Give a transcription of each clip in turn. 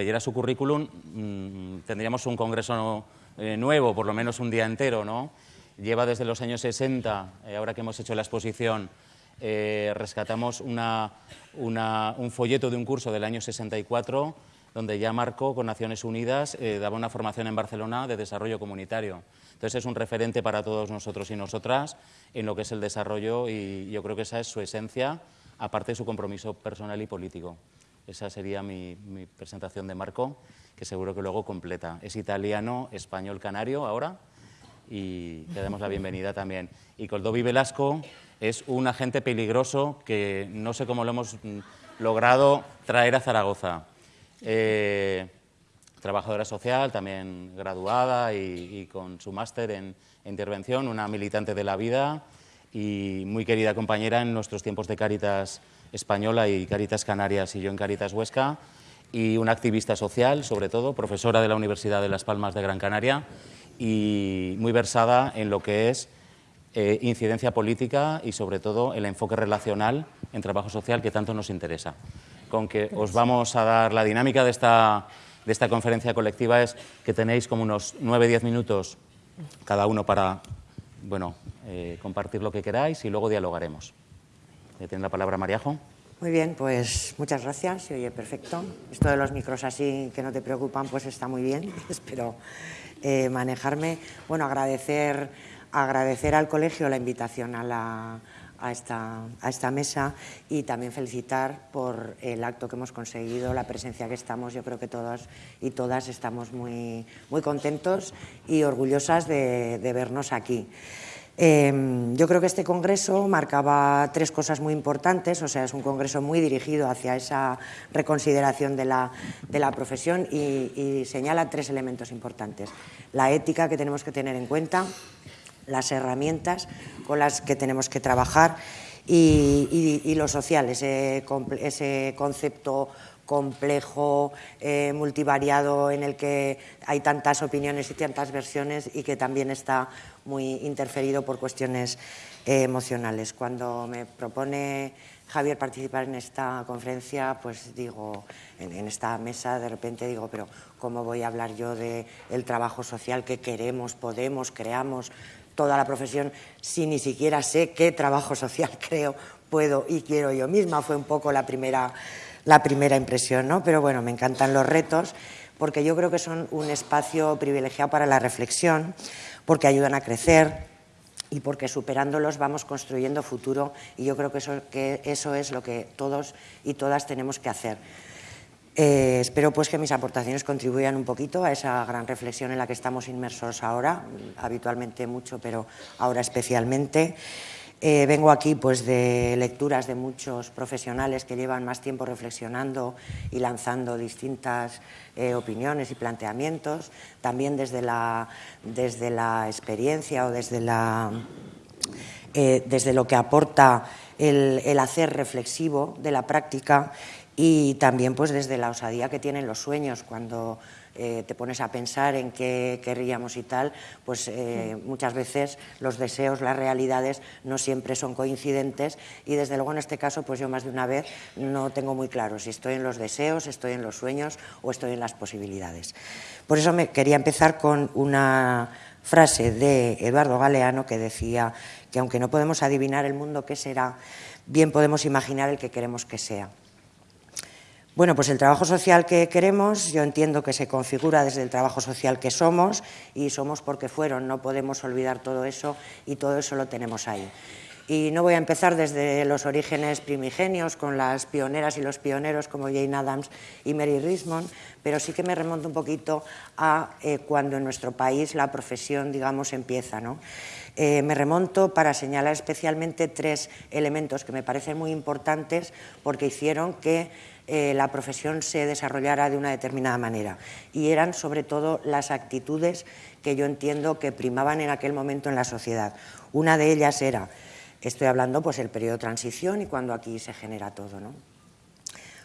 leyera su currículum, mm, tendríamos un congreso eh, nuevo, por lo menos un día entero, ¿no? Lleva desde los años 60, eh, ahora que hemos hecho la exposición, eh, rescatamos un folleto de un curso del año 64, donde ya Marco, con Naciones Unidas, daba una formación en Barcelona de desarrollo comunitario. Entonces es un referente para todos nosotros y nosotras en lo que es el desarrollo y yo creo que esa es su esencia, aparte de su compromiso personal y político. Esa sería mi, presentación de Marco, que seguro que luego completa. Es italiano, español, canario ahora, y le damos la bienvenida también. Y Coldovi Velasco es un agente peligroso que no sé cómo lo hemos logrado traer a Zaragoza. Eh, trabajadora social, también graduada y, con su máster en intervención, una militante de la vida y muy querida compañera en nuestros tiempos de Cáritas Española y Caritas Canarias y yo en Caritas Huesca, y una activista social, sobre todo, profesora de la Universidad de Las Palmas de Gran Canaria y muy versada en lo que es eh, incidencia política y sobre todo el enfoque relacional en trabajo social que tanto nos interesa. Con que os vamos a dar la dinámica de esta, de esta conferencia colectiva es que tenéis como unos 9-10 minutos cada uno para bueno, eh, compartir lo que queráis y luego dialogaremos. Tiene la palabra Mariajo. Muy bien, pues muchas gracias. Se oye perfecto. Esto de los micros así que no te preocupan, pues está muy bien. Espero eh, manejarme. Bueno, agradecer, agradecer al colegio la invitación a, la, a, esta, a esta mesa y también felicitar por el acto que hemos conseguido, la presencia que estamos. Yo creo que todos y todas estamos muy, muy contentos y orgullosas de, de vernos aquí. Em, yo creo que este congreso marcaba tres cosas muy importantes, o sea, es un congreso muy dirigido hacia esa reconsideración de la, profesión y, señala tres elementos importantes. La ética que tenemos que tener en cuenta, las herramientas con las que tenemos que trabajar y, lo social, ese, ese concepto complejo, eh, multivariado, en el que hay tantas opiniones y tantas versiones y que también está muy interferido por cuestiones eh, emocionales. Cuando me propone Javier participar en esta conferencia, pues digo, en, esta mesa de repente digo, pero ¿cómo voy a hablar yo del el trabajo social que queremos, podemos, creamos, toda la profesión, si ni siquiera sé qué trabajo social creo, puedo y quiero yo misma? Fue un poco la primera la primera impresión, ¿no? Pero bueno, me encantan los retos porque yo creo que son un espacio privilegiado para la reflexión, porque ayudan a crecer y porque superándolos vamos construyendo futuro y yo creo que eso, es lo que todos y todas tenemos que hacer. Eh, espero pues que mis aportaciones contribuyan un poquito a esa gran reflexión en la que estamos inmersos ahora, habitualmente mucho, pero ahora especialmente. Eh, vengo aquí pues, de lecturas de muchos profesionales que llevan más tiempo reflexionando y lanzando distintas eh, opiniones y planteamientos, también desde la, desde la experiencia o desde, la, eh, desde lo que aporta el, el, hacer reflexivo de la práctica y también pues, desde la osadía que tienen los sueños cuando eh, te pones a pensar en qué querríamos y tal, pues eh, muchas veces los deseos, las realidades no siempre son coincidentes y desde luego en este caso pues yo más de una vez no tengo muy claro si estoy en los deseos, estoy en los sueños o estoy en las posibilidades. Por eso me quería empezar con una frase de Eduardo Galeano que decía que aunque no podemos adivinar el mundo que será, bien podemos imaginar el que queremos que sea. Bueno, pues el trabajo social que queremos, yo entiendo que se configura desde el trabajo social que somos y somos porque fueron, no podemos olvidar todo eso y todo eso lo tenemos ahí. Y no voy a empezar desde los orígenes primigenios con las pioneras y los pioneros como Jane Addams y Mary Rismond, pero sí que me remonto un poquito a eh, cuando en nuestro país la profesión, digamos, empieza. ¿no? Eh, me remonto para señalar especialmente tres elementos que me parecen muy importantes porque hicieron que eh, la profesión se desarrollara de una determinada manera. Y eran sobre todo las actitudes que yo entiendo que primaban en aquel momento en la sociedad. Una de ellas era, estoy hablando pues el periodo de transición y cuando aquí se genera todo. ¿no?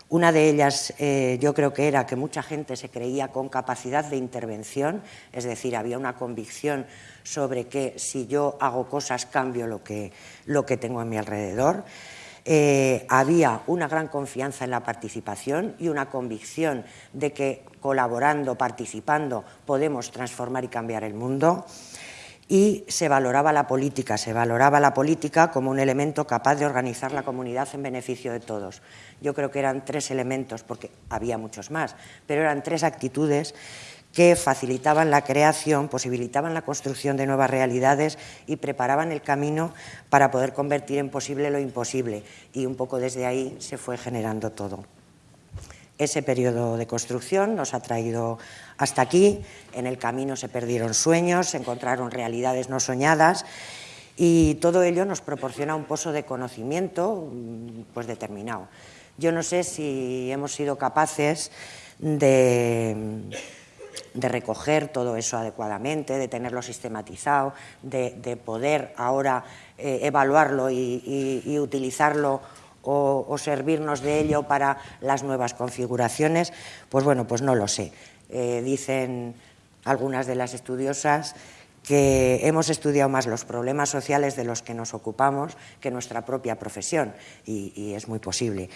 Una de ellas eh, yo creo que era que mucha gente se creía con capacidad de intervención, es decir, había una convicción sobre que si yo hago cosas cambio lo que, lo que tengo a mi alrededor. Eh, había una gran confianza en la participación y una convicción de que colaborando, participando, podemos transformar y cambiar el mundo y se valoraba la política, se valoraba la política como un elemento capaz de organizar la comunidad en beneficio de todos. Yo creo que eran tres elementos, porque había muchos más, pero eran tres actitudes que facilitaban la creación, posibilitaban la construcción de nuevas realidades y preparaban el camino para poder convertir en posible lo imposible. Y un poco desde ahí se fue generando todo. Ese periodo de construcción nos ha traído hasta aquí. En el camino se perdieron sueños, se encontraron realidades no soñadas y todo ello nos proporciona un pozo de conocimiento pues determinado. Yo no sé si hemos sido capaces de, recoger todo eso adecuadamente, de tenerlo sistematizado, de, poder ahora eh, evaluarlo y utilizarlo o, servirnos de ello para las nuevas configuraciones, pues bueno, pues no lo sé. Eh, dicen algunas de las estudiosas que hemos estudiado más los problemas sociales de los que nos ocupamos que nuestra propia profesión, y, es muy posible.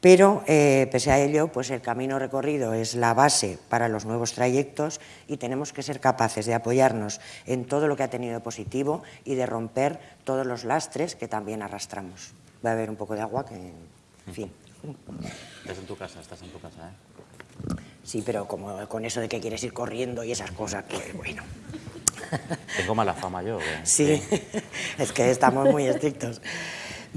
Pero, eh, pese a ello, pues el camino recorrido es la base para los nuevos trayectos y tenemos que ser capaces de apoyarnos en todo lo que ha tenido de positivo y de romper todos los lastres que también arrastramos va a haber un poco de agua que, en fin. Estás en tu casa, estás en tu casa, ¿eh? Sí, pero como con eso de que quieres ir corriendo y esas cosas, pues bueno. Tengo mala fama yo. Sí, es que estamos muy estrictos.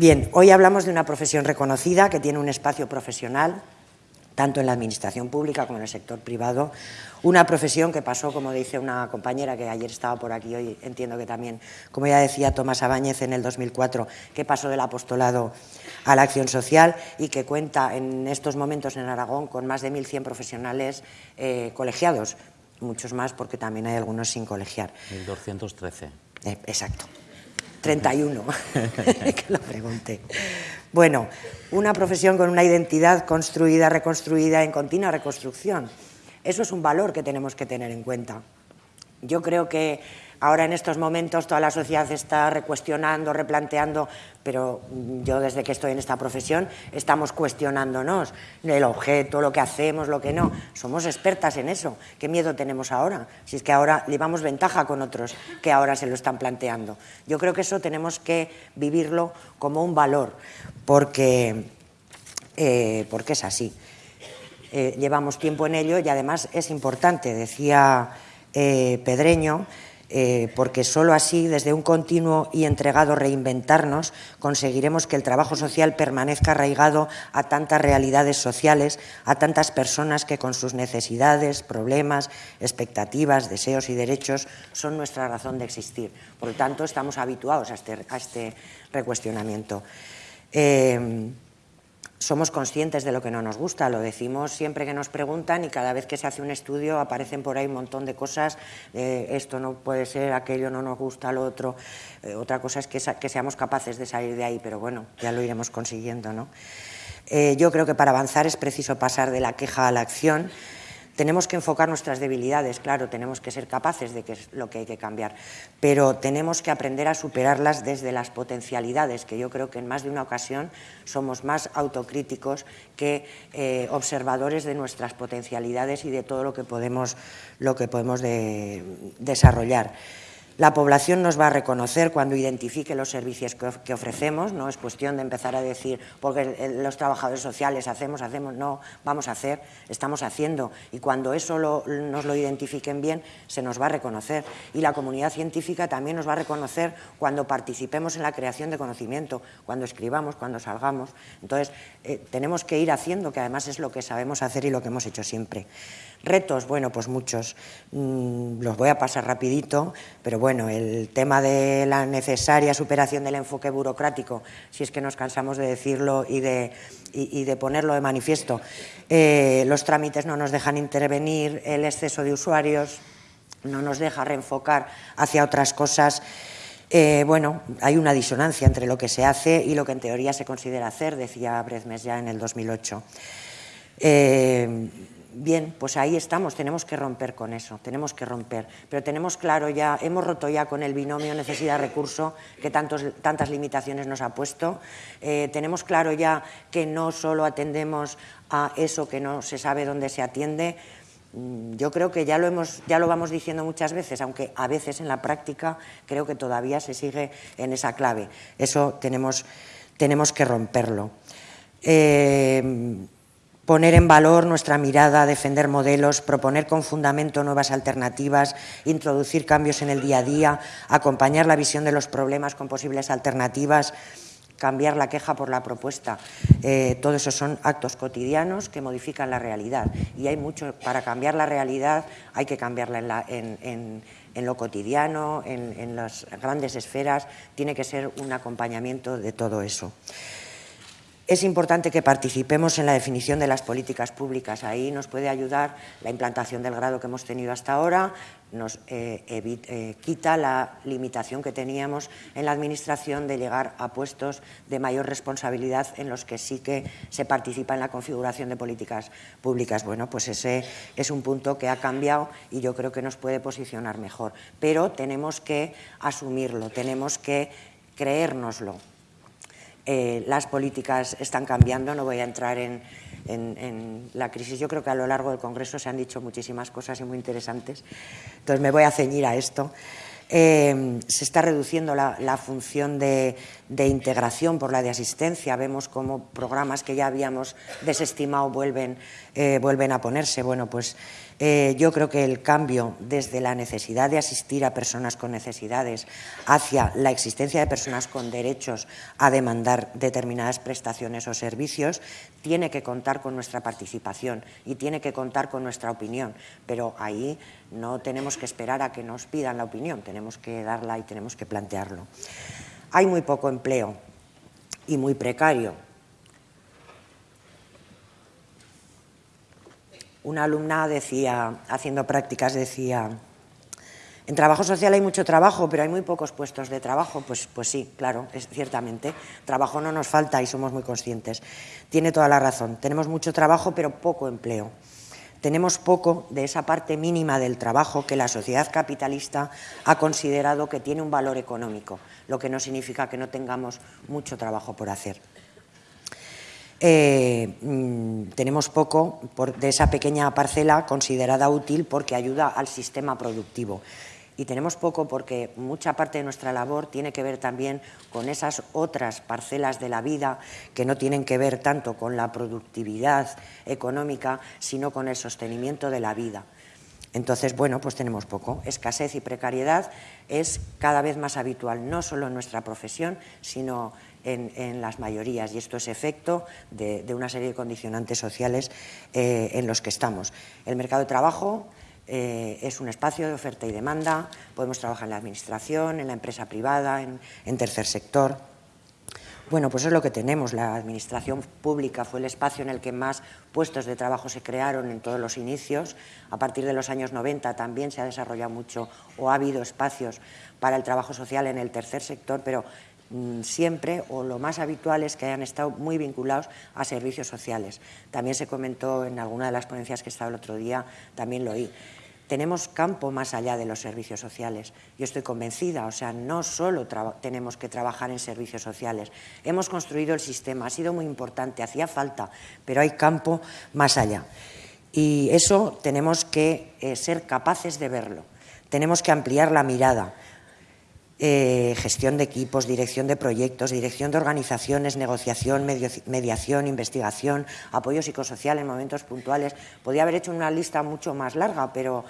Bien, hoy hablamos de una profesión reconocida que tiene un espacio profesional tanto en la administración pública como en el sector privado, una profesión que pasó, como dice una compañera que ayer estaba por aquí, hoy entiendo que también, como ya decía Tomás Abáñez en el 2004, que pasó del apostolado a la acción social y que cuenta en estos momentos en Aragón con más de 1.100 profesionales eh, colegiados, muchos más porque también hay algunos sin colegiar. 1.213. Eh, exacto. 31, que lo pregunte. Bueno, una profesión con una identidad construida, reconstruida, en continua reconstrucción. Eso es un valor que tenemos que tener en cuenta. Yo creo que ahora en estos momentos toda la sociedad está recuestionando, replanteando, pero yo desde que estoy en esta profesión estamos cuestionándonos el objeto, lo que hacemos, lo que no. Somos expertas en eso. ¿Qué miedo tenemos ahora? Si es que ahora llevamos ventaja con otros que ahora se lo están planteando. Yo creo que eso tenemos que vivirlo como un valor, porque, eh, porque es así. Eh, llevamos tiempo en ello y además es importante, decía eh, Pedreño, eh, porque solo así, desde un continuo y entregado reinventarnos, conseguiremos que el trabajo social permanezca arraigado a tantas realidades sociales, a tantas personas que con sus necesidades, problemas, expectativas, deseos y derechos son nuestra razón de existir. Por lo tanto, estamos habituados a este, este recuestionamiento somos conscientes de lo que no nos gusta, lo decimos siempre que nos preguntan y cada vez que se hace un estudio aparecen por ahí un montón de cosas, esto no puede ser, aquello no nos gusta, lo otro. Eh, otra cosa es que, seamos capaces de salir de ahí, pero bueno, ya lo iremos consiguiendo. ¿no? Eh, yo creo que para avanzar es preciso pasar de la queja a la acción tenemos que enfocar nuestras debilidades, claro, tenemos que ser capaces de que es lo que hay que cambiar, pero tenemos que aprender a superarlas desde las potencialidades, que yo creo que en más de una ocasión somos más autocríticos que eh, observadores de nuestras potencialidades y de todo lo que podemos, lo que podemos desarrollar. La población nos va a reconocer cuando identifique los servicios que ofrecemos, no es cuestión de empezar a decir, porque los trabajadores sociales hacemos, hacemos, no, vamos a hacer, estamos haciendo, y cuando eso nos lo identifiquen bien, se nos va a reconocer. Y la comunidad científica también nos va a reconocer cuando participemos en la creación de conocimiento, cuando escribamos, cuando salgamos. Entonces, eh, tenemos que ir haciendo, que además es lo que sabemos hacer y lo que hemos hecho siempre. Retos, bueno, pues muchos. Mm, los voy a pasar rapidito, pero bueno, el tema de la necesaria superación del enfoque burocrático, si es que nos cansamos de decirlo y de, de ponerlo de manifiesto. Eh, los trámites no nos dejan intervenir, el exceso de usuarios no nos deja reenfocar hacia otras cosas. Eh, bueno, hay una disonancia entre lo que se hace y lo que en teoría se considera hacer, decía Brezmes ya en el 2008. Bien, pues ahí estamos, tenemos que romper con eso, tenemos que romper. Pero tenemos claro ya, hemos roto ya con el binomio necesidad-recurso que tantos, tantas limitaciones nos ha puesto. Eh, tenemos claro ya que no solo atendemos a eso que no se sabe dónde se atiende. Mm, yo creo que ya lo, hemos, ya lo vamos diciendo muchas veces, aunque a veces en la práctica creo que todavía se sigue en esa clave. Eso tenemos, tenemos que romperlo. Eh, poner en valor nuestra mirada, defender modelos, proponer con fundamento nuevas alternativas, introducir cambios en el día a día, acompañar la visión de los problemas con posibles alternativas, cambiar la queja por la propuesta. Eh, todo eso son actos cotidianos que modifican la realidad. Y hay mucho, para cambiar la realidad hay que cambiarla en, en lo cotidiano, en las grandes esferas, tiene que ser un acompañamiento de todo eso. Es importante que participemos en la definición de las políticas públicas. Ahí nos puede ayudar la implantación del grado que hemos tenido hasta ahora, nos eh, eh, quita la limitación que teníamos en la Administración de llegar a puestos de mayor responsabilidad en los que sí que se participa en la configuración de políticas públicas. Bueno, pues ese es un punto que ha cambiado y yo creo que nos puede posicionar mejor. Pero tenemos que asumirlo, tenemos que creérnoslo eh, las políticas están cambiando, no voy a entrar en, la crisis. Yo creo que a lo largo del Congreso se han dicho muchísimas cosas y muy interesantes, entonces me voy a ceñir a esto. Eh, se está reduciendo la, función de, integración por la de asistencia. Vemos cómo programas que ya habíamos desestimado vuelven, eh, vuelven a ponerse. Bueno, pues eh, yo creo que el cambio desde la necesidad de asistir a personas con necesidades hacia la existencia de personas con derechos a demandar determinadas prestaciones o servicios tiene que contar con nuestra participación y tiene que contar con nuestra opinión. Pero ahí no tenemos que esperar a que nos pidan la opinión, tenemos que darla y tenemos que plantearlo. Hay muy poco empleo y muy precario una alumna decía, haciendo prácticas, decía, en trabajo social hay mucho trabajo, pero hay muy pocos puestos de trabajo. Pues, pues sí, claro, ciertamente. Trabajo no nos falta y somos muy conscientes. Tiene toda la razón. Tenemos mucho trabajo, pero poco empleo. Tenemos poco de esa parte mínima del trabajo que la sociedad capitalista ha considerado que tiene un valor económico, lo que no significa que no tengamos mucho trabajo por hacer. Eh, mm, tenemos poco de esa pequeña parcela considerada útil porque ayuda al sistema productivo. Y tenemos poco porque mucha parte de nuestra labor tiene que ver también con esas otras parcelas de la vida que no tienen que ver tanto con la productividad económica, sino con el sostenimiento de la vida. Entonces, bueno, pues tenemos poco. Escasez y precariedad es cada vez más habitual, no solo en nuestra profesión, sino en, las mayorías y esto es efecto de, una serie de condicionantes sociales eh, en los que estamos. El mercado de trabajo eh, es un espacio de oferta y demanda, podemos trabajar en la administración, en la empresa privada, en, tercer sector. Bueno, pues es lo que tenemos. La administración pública fue el espacio en el que más puestos de trabajo se crearon en todos los inicios. A partir de los años 90 también se ha desarrollado mucho o ha habido espacios para el trabajo social en el tercer sector, pero siempre o lo más habitual es que hayan estado muy vinculados a servicios sociales. También se comentó en alguna de las ponencias que estaba el otro día, también lo oí. Tenemos campo más allá de los servicios sociales. Yo estoy convencida, o sea, no solo tenemos que trabajar en servicios sociales. Hemos construido el sistema, ha sido muy importante, hacía falta, pero hay campo más allá. Y eso tenemos que eh, ser capaces de verlo. Tenemos que ampliar la mirada eh, gestión de equipos, dirección de proyectos, dirección de organizaciones, negociación, mediación, investigación, apoyo psicosocial en momentos puntuales. Podía haber hecho una lista mucho más larga, pero,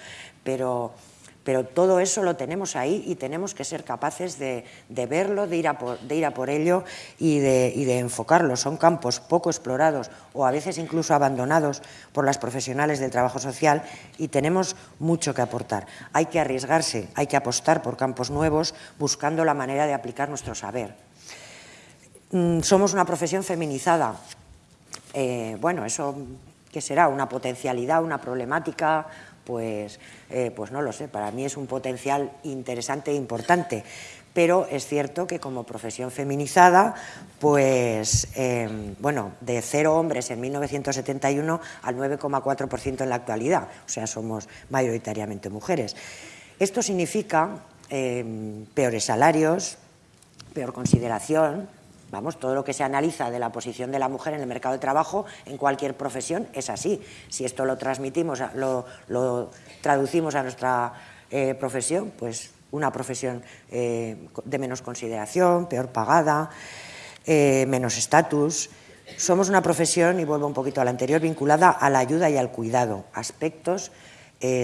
pero pero todo eso lo tenemos ahí y tenemos que ser capaces de, verlo, de ir, a por, ello y de, enfocarlo. Son campos poco explorados o a veces incluso abandonados por las profesionales del trabajo social y tenemos mucho que aportar. Hay que arriesgarse, hay que apostar por campos nuevos buscando la manera de aplicar nuestro saber. Mm, somos una profesión feminizada. Eh, bueno, eso ¿qué será? ¿Una potencialidad, una problemática? Pues, eh, pues no lo sé, para mí es un potencial interesante e importante, pero es cierto que como profesión feminizada, pues, em, bueno, de cero hombres en 1971 al 9,4% en la actualidad, o sea, somos mayoritariamente mujeres. Esto significa em, peores salarios, peor consideración, Vamos, todo lo que se analiza de la posición de la mujer en el mercado de trabajo en cualquier profesión es así. Si esto lo transmitimos, lo, traducimos a nuestra eh, profesión, pues una profesión eh, de menos consideración, peor pagada, eh, menos estatus. Somos una profesión, y vuelvo un poquito a la anterior, vinculada a la ayuda y al cuidado, aspectos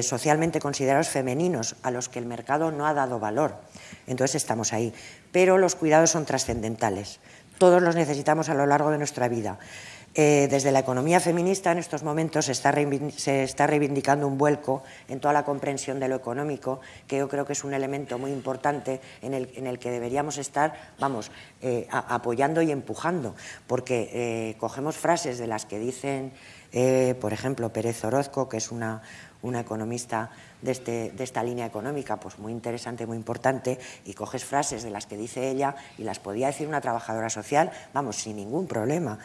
socialmente considerados femeninos a los que el mercado no ha dado valor. Entonces estamos ahí. Pero los cuidados son trascendentales. Todos los necesitamos a lo largo de nuestra vida. Eh, desde la economía feminista en estos momentos se está, reivindicando un vuelco en toda la comprensión de lo económico, que yo creo que es un elemento muy importante en el, que deberíamos estar, vamos, eh, apoyando y empujando, porque eh, cogemos frases de las que dicen, por ejemplo, Pérez Orozco, que es una, una economista de, este, de, esta línea económica, pues muy interesante, muy importante, y coges frases de las que dice ella y las podía decir una trabajadora social, vamos, sin ningún problema.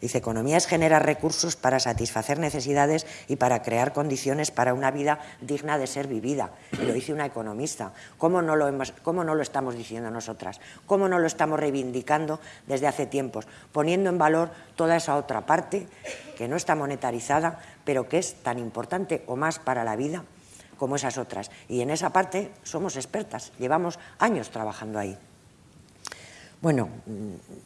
Dice, economía es generar recursos para satisfacer necesidades y para crear condiciones para una vida digna de ser vivida. Y lo dice una economista. ¿Cómo no lo, cómo no lo estamos diciendo nosotras? ¿Cómo no lo estamos reivindicando desde hace tiempos? Poniendo en valor toda esa otra parte que no está monetarizada, pero que es tan importante o más para la vida como esas otras. Y en esa parte somos expertas, llevamos años trabajando ahí. Bueno,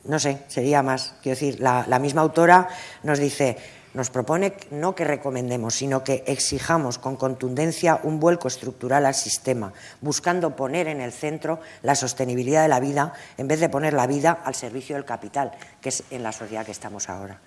no sé, sería más. Quiero decir, la, misma autora nos dice, nos propone no que recomendemos, sino que exijamos con contundencia un vuelco estructural al sistema, buscando poner en el centro la sostenibilidad de la vida en vez de poner la vida al servicio del capital, que es en la sociedad que estamos ahora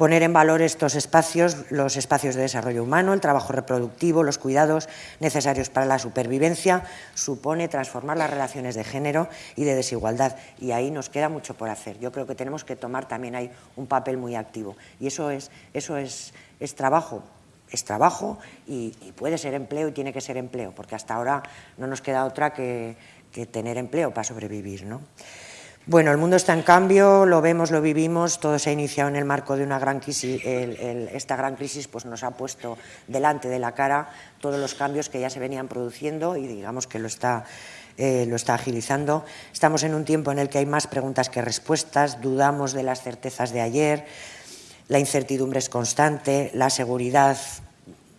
poner en valor estos espacios, los espacios de desarrollo humano, el trabajo reproductivo, los cuidados necesarios para la supervivencia, supone transformar las relaciones de género y de desigualdad. Y ahí nos queda mucho por hacer. Yo creo que tenemos que tomar también ahí un papel muy activo. Y eso es, eso es, es trabajo, es trabajo y, puede ser empleo y tiene que ser empleo, porque hasta ahora no nos queda otra que, que tener empleo para sobrevivir. ¿no? Bueno, el mundo está en cambio, lo vemos, lo vivimos, todo se ha iniciado en el marco de una gran crisis. esta gran crisis pues, nos ha puesto delante de la cara todos los cambios que ya se venían produciendo y digamos que lo está, eh, lo está agilizando. Estamos en un tiempo en el que hay más preguntas que respuestas, dudamos de las certezas de ayer, la incertidumbre es constante, la seguridad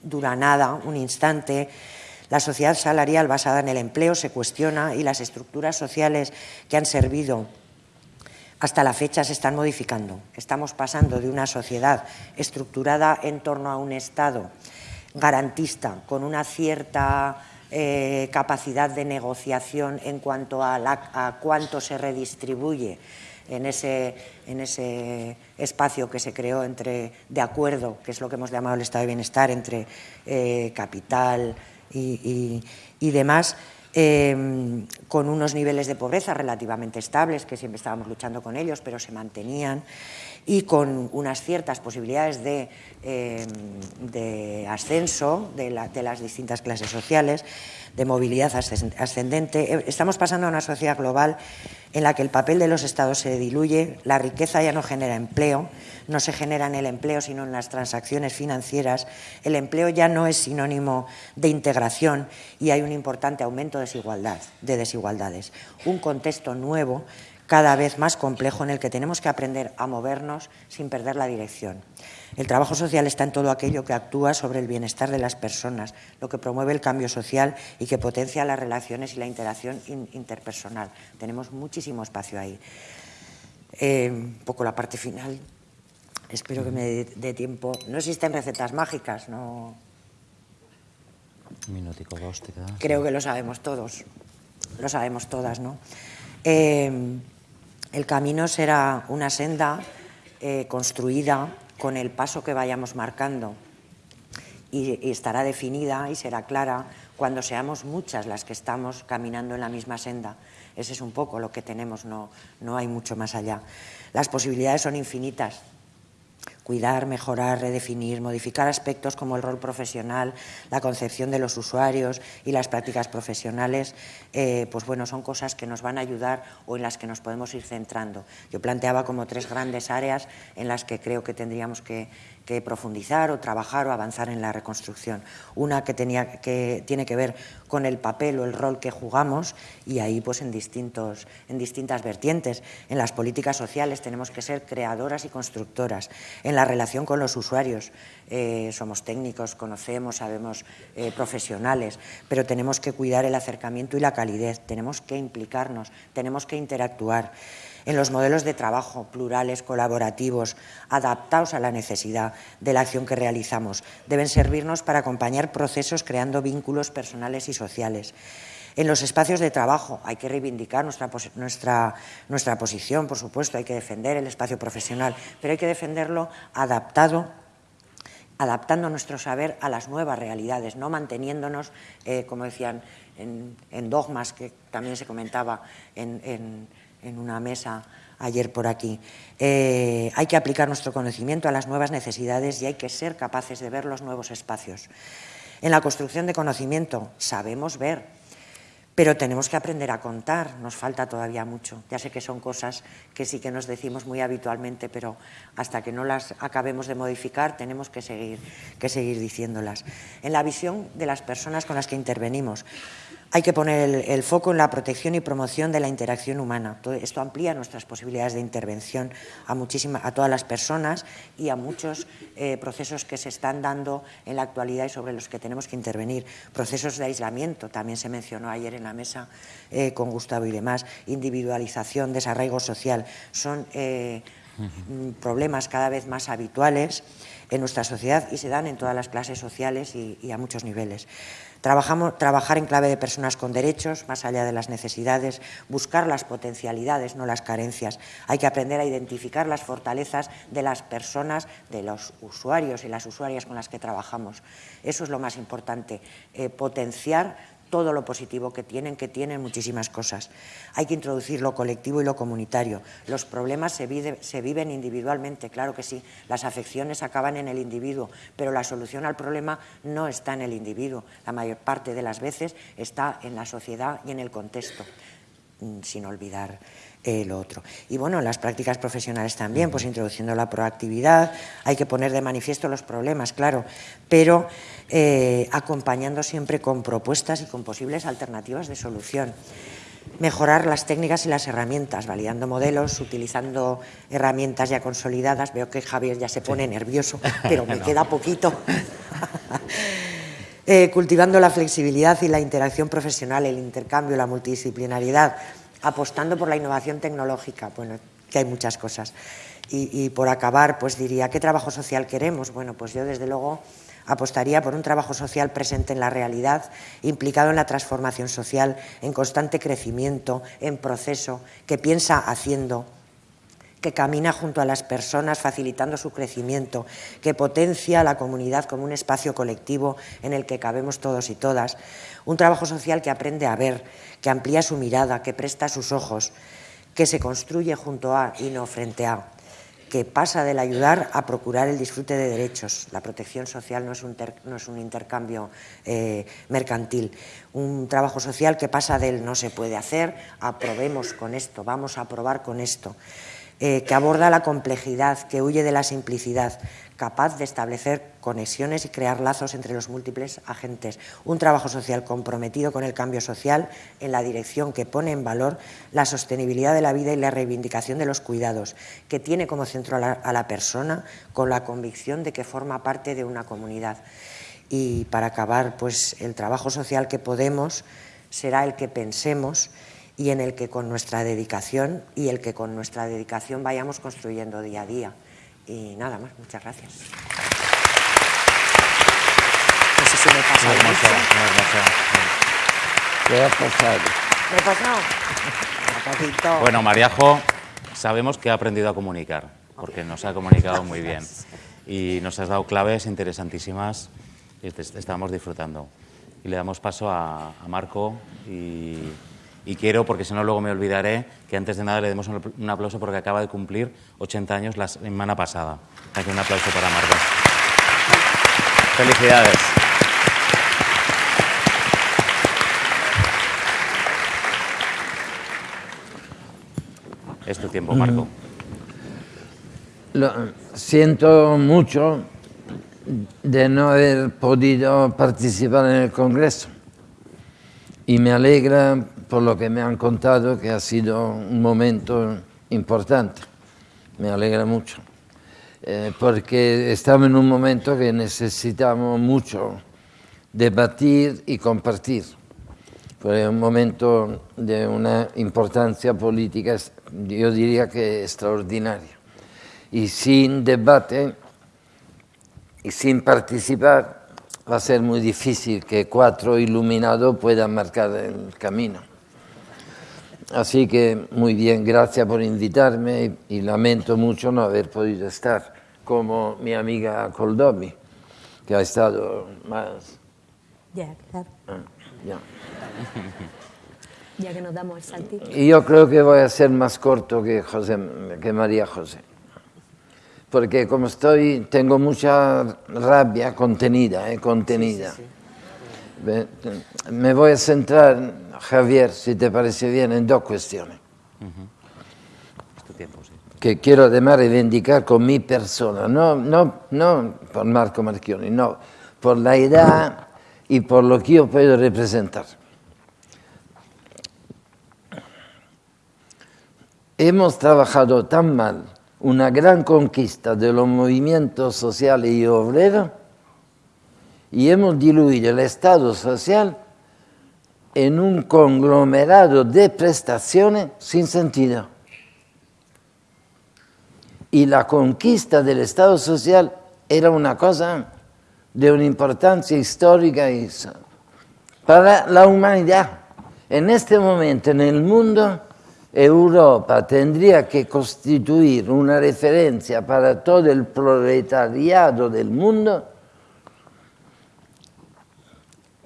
dura nada, un instante. La sociedad salarial basada en el empleo se cuestiona y las estructuras sociales que han servido hasta la fecha se están modificando. Estamos pasando de una sociedad estructurada en torno a un Estado garantista, con una cierta eh, capacidad de negociación en cuanto a, cuánto se redistribuye en ese, en ese, espacio que se creó entre, de acuerdo, que es lo que hemos llamado el estado de bienestar, entre eh, capital, y, demás, em, con unos niveles de pobreza relativamente estables, que siempre estábamos luchando con ellos, pero se mantenían, y con unas ciertas posibilidades de, em, ascenso de, las distintas clases sociales, de movilidad ascendente. Eh, estamos pasando a una sociedad global en la que el papel de los estados se diluye, la riqueza ya no genera empleo, no se genera en el empleo sino en las transacciones financieras, el empleo ya no es sinónimo de integración y hay un importante aumento de desigualdad, de desigualdades. Un contexto nuevo cada vez más complejo en el que tenemos que aprender a movernos sin perder la dirección. El trabajo social está en todo aquello que actúa sobre el bienestar de las personas, lo que promueve el cambio social y que potencia las relaciones y la interacción interpersonal. Tenemos muchísimo espacio ahí. Eh, un poco la parte final. Espero que me dé tiempo. No existen recetas mágicas, no. Un minutico, dos, te Creo que lo sabemos todos. Lo sabemos todas, ¿no? Eh, el camino será una senda eh, construida con el paso que vayamos marcando y, estará definida y será clara cuando seamos muchas las que estamos caminando en la misma senda. Ese es un poco lo que tenemos, no, no hay mucho más allá. Las posibilidades son infinitas. Cuidar, mejorar, redefinir, modificar aspectos como el rol profesional, la concepción de los usuarios y las prácticas profesionales, eh, pues bueno, son cosas que nos van a ayudar o en las que nos podemos ir centrando. Yo planteaba como tres grandes áreas en las que creo que tendríamos que, profundizar o trabajar o avanzar en la reconstrucción. Una que, tenía, que tiene que ver con el papel o el rol que jugamos y ahí pues en, distintos, en distintas vertientes. En las políticas sociales tenemos que ser creadoras y constructoras. En la relación con los usuarios eh, somos técnicos, conocemos, sabemos eh, profesionales, pero tenemos que cuidar el acercamiento y la calidez, tenemos que implicarnos, tenemos que interactuar en los modelos de trabajo plurales, colaborativos, adaptados a la necesidad de la acción que realizamos. Deben servirnos para acompañar procesos creando vínculos personales y sociales. En los espacios de trabajo hay que reivindicar nuestra, nuestra, nuestra posición, por supuesto, hay que defender el espacio profesional, pero hay que defenderlo adaptado adaptando nuestro saber a las nuevas realidades, no manteniéndonos, eh, como decían, en, dogmas que también se comentaba en en una mesa ayer por aquí. Eh, hay que aplicar nuestro conocimiento a las nuevas necesidades y hay que ser capaces de ver los nuevos espacios. En la construcción de conocimiento sabemos ver, pero tenemos que aprender a contar, nos falta todavía mucho. Ya sé que son cosas que sí que nos decimos muy habitualmente, pero hasta que no las acabemos de modificar tenemos que seguir, que seguir diciéndolas. En la visión de las personas con las que intervenimos, hay que poner el, foco en la protección y promoción de la interacción humana. esto amplía nuestras posibilidades de intervención a, a todas las personas y a muchos eh, procesos que se están dando en la actualidad y sobre los que tenemos que intervenir. Procesos de aislamiento, también se mencionó ayer en la mesa eh, con Gustavo y demás, individualización, desarraigo social, son eh, problemas cada vez más habituales en nuestra sociedad y se dan en todas las clases sociales y a muchos niveles. Trabajamos, trabajar en clave de personas con derechos, más allá de las necesidades, buscar las potencialidades, no las carencias. Hay que aprender a identificar las fortalezas de las personas, de los usuarios y las usuarias con las que trabajamos. Eso es lo más importante, eh, potenciar todo lo positivo que tienen, que tienen muchísimas cosas. Hay que introducir lo colectivo y lo comunitario. Los problemas se, viven individualmente, claro que sí. Las afecciones acaban en el individuo, pero la solución al problema no está en el individuo. La mayor parte de las veces está en la sociedad y en el contexto, mm, sin olvidar lo otro. Y bueno, las prácticas profesionales también, pues introduciendo la proactividad, hay que poner de manifiesto los problemas, claro, pero eh, acompañando siempre con propuestas y con posibles alternativas de solución. Mejorar las técnicas y las herramientas, validando modelos, utilizando herramientas ya consolidadas. Veo que Javier ya se pone nervioso, pero me queda poquito. Eh, cultivando la flexibilidad y la interacción profesional, el intercambio, la multidisciplinariedad, apostando por la innovación tecnológica, bueno, que hay muchas cosas. Y, por acabar, pues diría, ¿qué trabajo social queremos? Bueno, pues yo desde luego apostaría por un trabajo social presente en la realidad, implicado en la transformación social, en constante crecimiento, en proceso, que piensa haciendo, que camina junto a las personas facilitando su crecimiento, que potencia a la comunidad como un espacio colectivo en el que cabemos todos y todas. Un trabajo social que aprende a ver, que amplía su mirada, que presta sus ojos, que se construye junto a y no frente a, que pasa del ayudar a procurar el disfrute de derechos. La protección social no es un, no es un intercambio eh, mercantil. Un trabajo social que pasa del no se puede hacer a probemos con esto, vamos a probar con esto. Eh, que aborda la complejidad, que huye de la simplicidad, capaz de establecer conexiones y crear lazos entre los múltiples agentes. Un trabajo social comprometido con el cambio social en la dirección que pone en valor la sostenibilidad de la vida y la reivindicación de los cuidados, que tiene como centro a la, a la persona con la convicción de que forma parte de una comunidad. Y para acabar, pues el trabajo social que podemos será el que pensemos y en el que con nuestra dedicación y el que con nuestra dedicación vayamos construyendo día a día. Y nada más, muchas gracias. No sé si me pasa hermosa, ¿Qué ha pasado? ¿Me he pasado? Bueno, Mariajo, sabemos que ha aprendido a comunicar, porque nos ha comunicado muy bien. Y nos has dado claves interesantísimas y estamos disfrutando. Y le damos paso a, a Marco y y quiero, porque si no luego me olvidaré, que antes de nada le demos un aplauso porque acaba de cumplir 80 años la semana pasada. Así que un aplauso para Marcos. Felicidades. Es tu tiempo, Marco. Lo, siento mucho de no haber podido participar en el Congreso y me alegra por lo que me han contado que ha sido un momento importante. Me alegra mucho. Eh, porque estamos en un momento que necesitamos mucho debatir y compartir. Fue un momento de una importancia política, yo diría que extraordinaria. Y sin debate y sin participar va a ser muy difícil que cuatro iluminados puedan marcar el camino. Así que muy bien, gracias por invitarme y, lamento mucho no haber podido estar, como mi amiga Coldomi, que ha estado más... Ya, claro. Ah, ya. ya que nos damos el saltito. Y yo creo que voy a ser más corto que, José, que María José porque como estoy, tengo mucha rabia contenida, eh, contenida. Me voy a centrar, Javier, si te parece bien, en dos cuestiones. Que quiero además reivindicar con mi persona, no, no, no por Marco Marchioni, no, por la edad y por lo que yo puedo representar. Hemos trabajado tan mal una gran conquista de los movimientos sociales y obreros y hemos diluido el Estado social en un conglomerado de prestaciones sin sentido. Y la conquista del Estado social era una cosa de una importancia histórica para la humanidad. En este momento en el mundo Europa tendría que constituir una referencia para todo el proletariado del mundo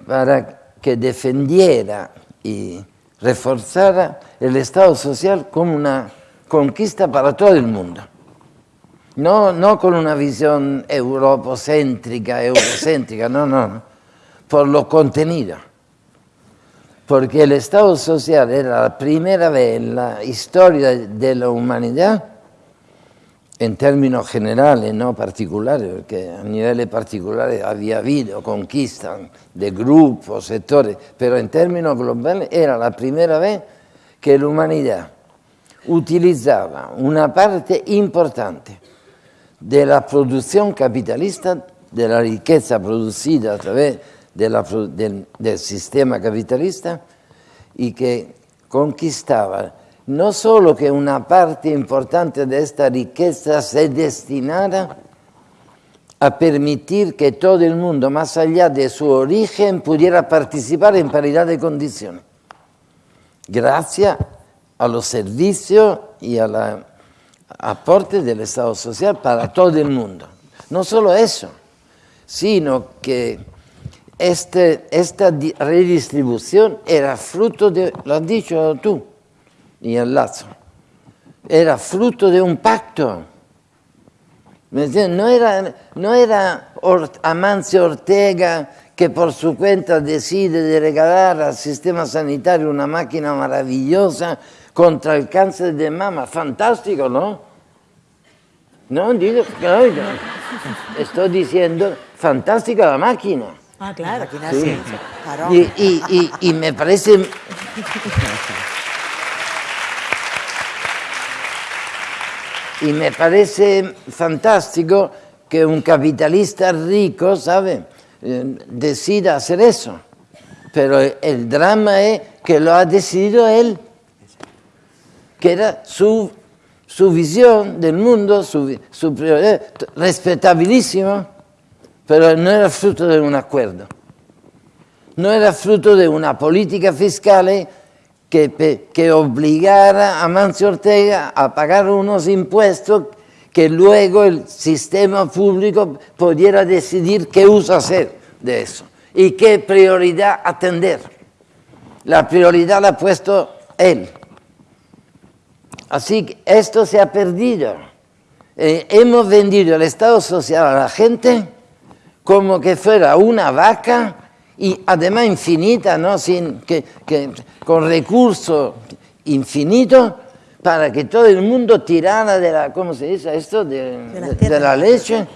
para que defendiera y reforzara el Estado social como una conquista para todo el mundo. No, no con una visión europocéntrica, eurocéntrica, no, no, por lo contenido porque el Estado social era la primera vez en la historia de la humanidad, en términos generales, no particulares, porque a niveles particulares había habido conquistas de grupos, sectores, pero en términos globales era la primera vez que la humanidad utilizaba una parte importante de la producción capitalista, de la riqueza producida a través del, del sistema capitalista y que conquistaba no solo que una parte importante de esta riqueza se destinara a permitir que todo el mundo, más allá de su origen, pudiera participar en paridad de condiciones, gracias a los servicios y al aporte del Estado social para todo el mundo. No solo eso, sino que este, esta redistribución era fruto de, lo has dicho tú y el Lazo, era fruto de un pacto. No era, no era Amancio Ortega que por su cuenta decide de regalar al sistema sanitario una máquina maravillosa contra el cáncer de mama. Fantástico, ¿no? No, digo, estoy diciendo, fantástica la máquina. Ah, claro. Sí. Y, y, y, y, me parece... y me parece fantástico que un capitalista rico, ¿sabe?, eh, decida hacer eso. Pero el drama es que lo ha decidido él, que era su, su visión del mundo, su, su respetabilísimo pero no era fruto de un acuerdo. No era fruto de una política fiscal que, obligara a Mancio Ortega a pagar unos impuestos que luego el sistema público pudiera decidir qué uso hacer de eso y qué prioridad atender. la prioridad la ha puesto él. Así que esto se ha perdido. Eh, hemos vendido el Estado social a la gente como que fuera una vaca y además infinita, ¿no? Sin, que, con recursos infinitos para que todo el mundo tirara de la, ¿cómo se dice esto? De, la, leche,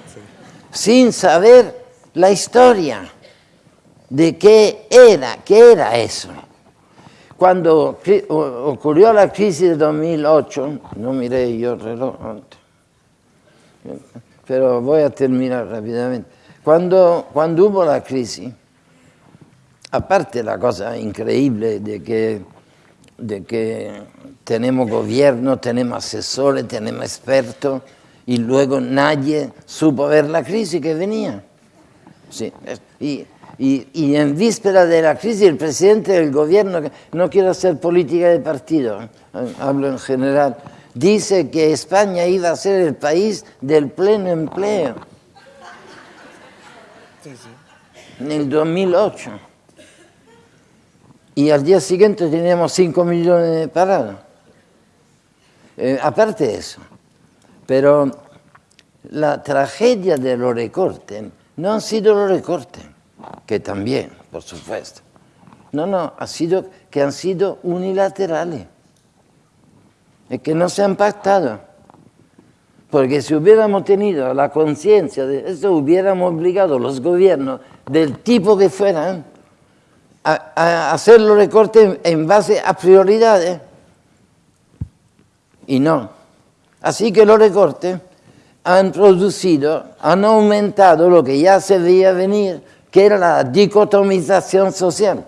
sin saber la historia de qué era, qué era eso. Cuando ocurrió la crisis de 2008, no miré yo el reloj pero voy a terminar rápidamente. Cuando, cuando hubo la crisis, aparte la cosa increíble de que, de que tenemos gobierno, tenemos asesores, tenemos expertos, y luego nadie supo ver la crisis que venía. Sí, y, y, en víspera de la crisis, el presidente del gobierno, no quiero hacer política de partido, ¿eh? hablo en general, dice que España iba a ser el país del pleno empleo. En el 2008. Y al día siguiente teníamos 5 millones de parados. Eh, aparte de eso. Pero la tragedia de los recortes no han sido los recortes que también, por supuesto. No, no, ha sido que han sido unilaterales, y que no se han pactado. Porque si hubiéramos tenido la conciencia de eso, hubiéramos obligado a los gobiernos del tipo que fueran a, hacer los recortes en base a prioridades. Y no. Así que los recortes han producido, han aumentado lo que ya se veía venir, que era la dicotomización social.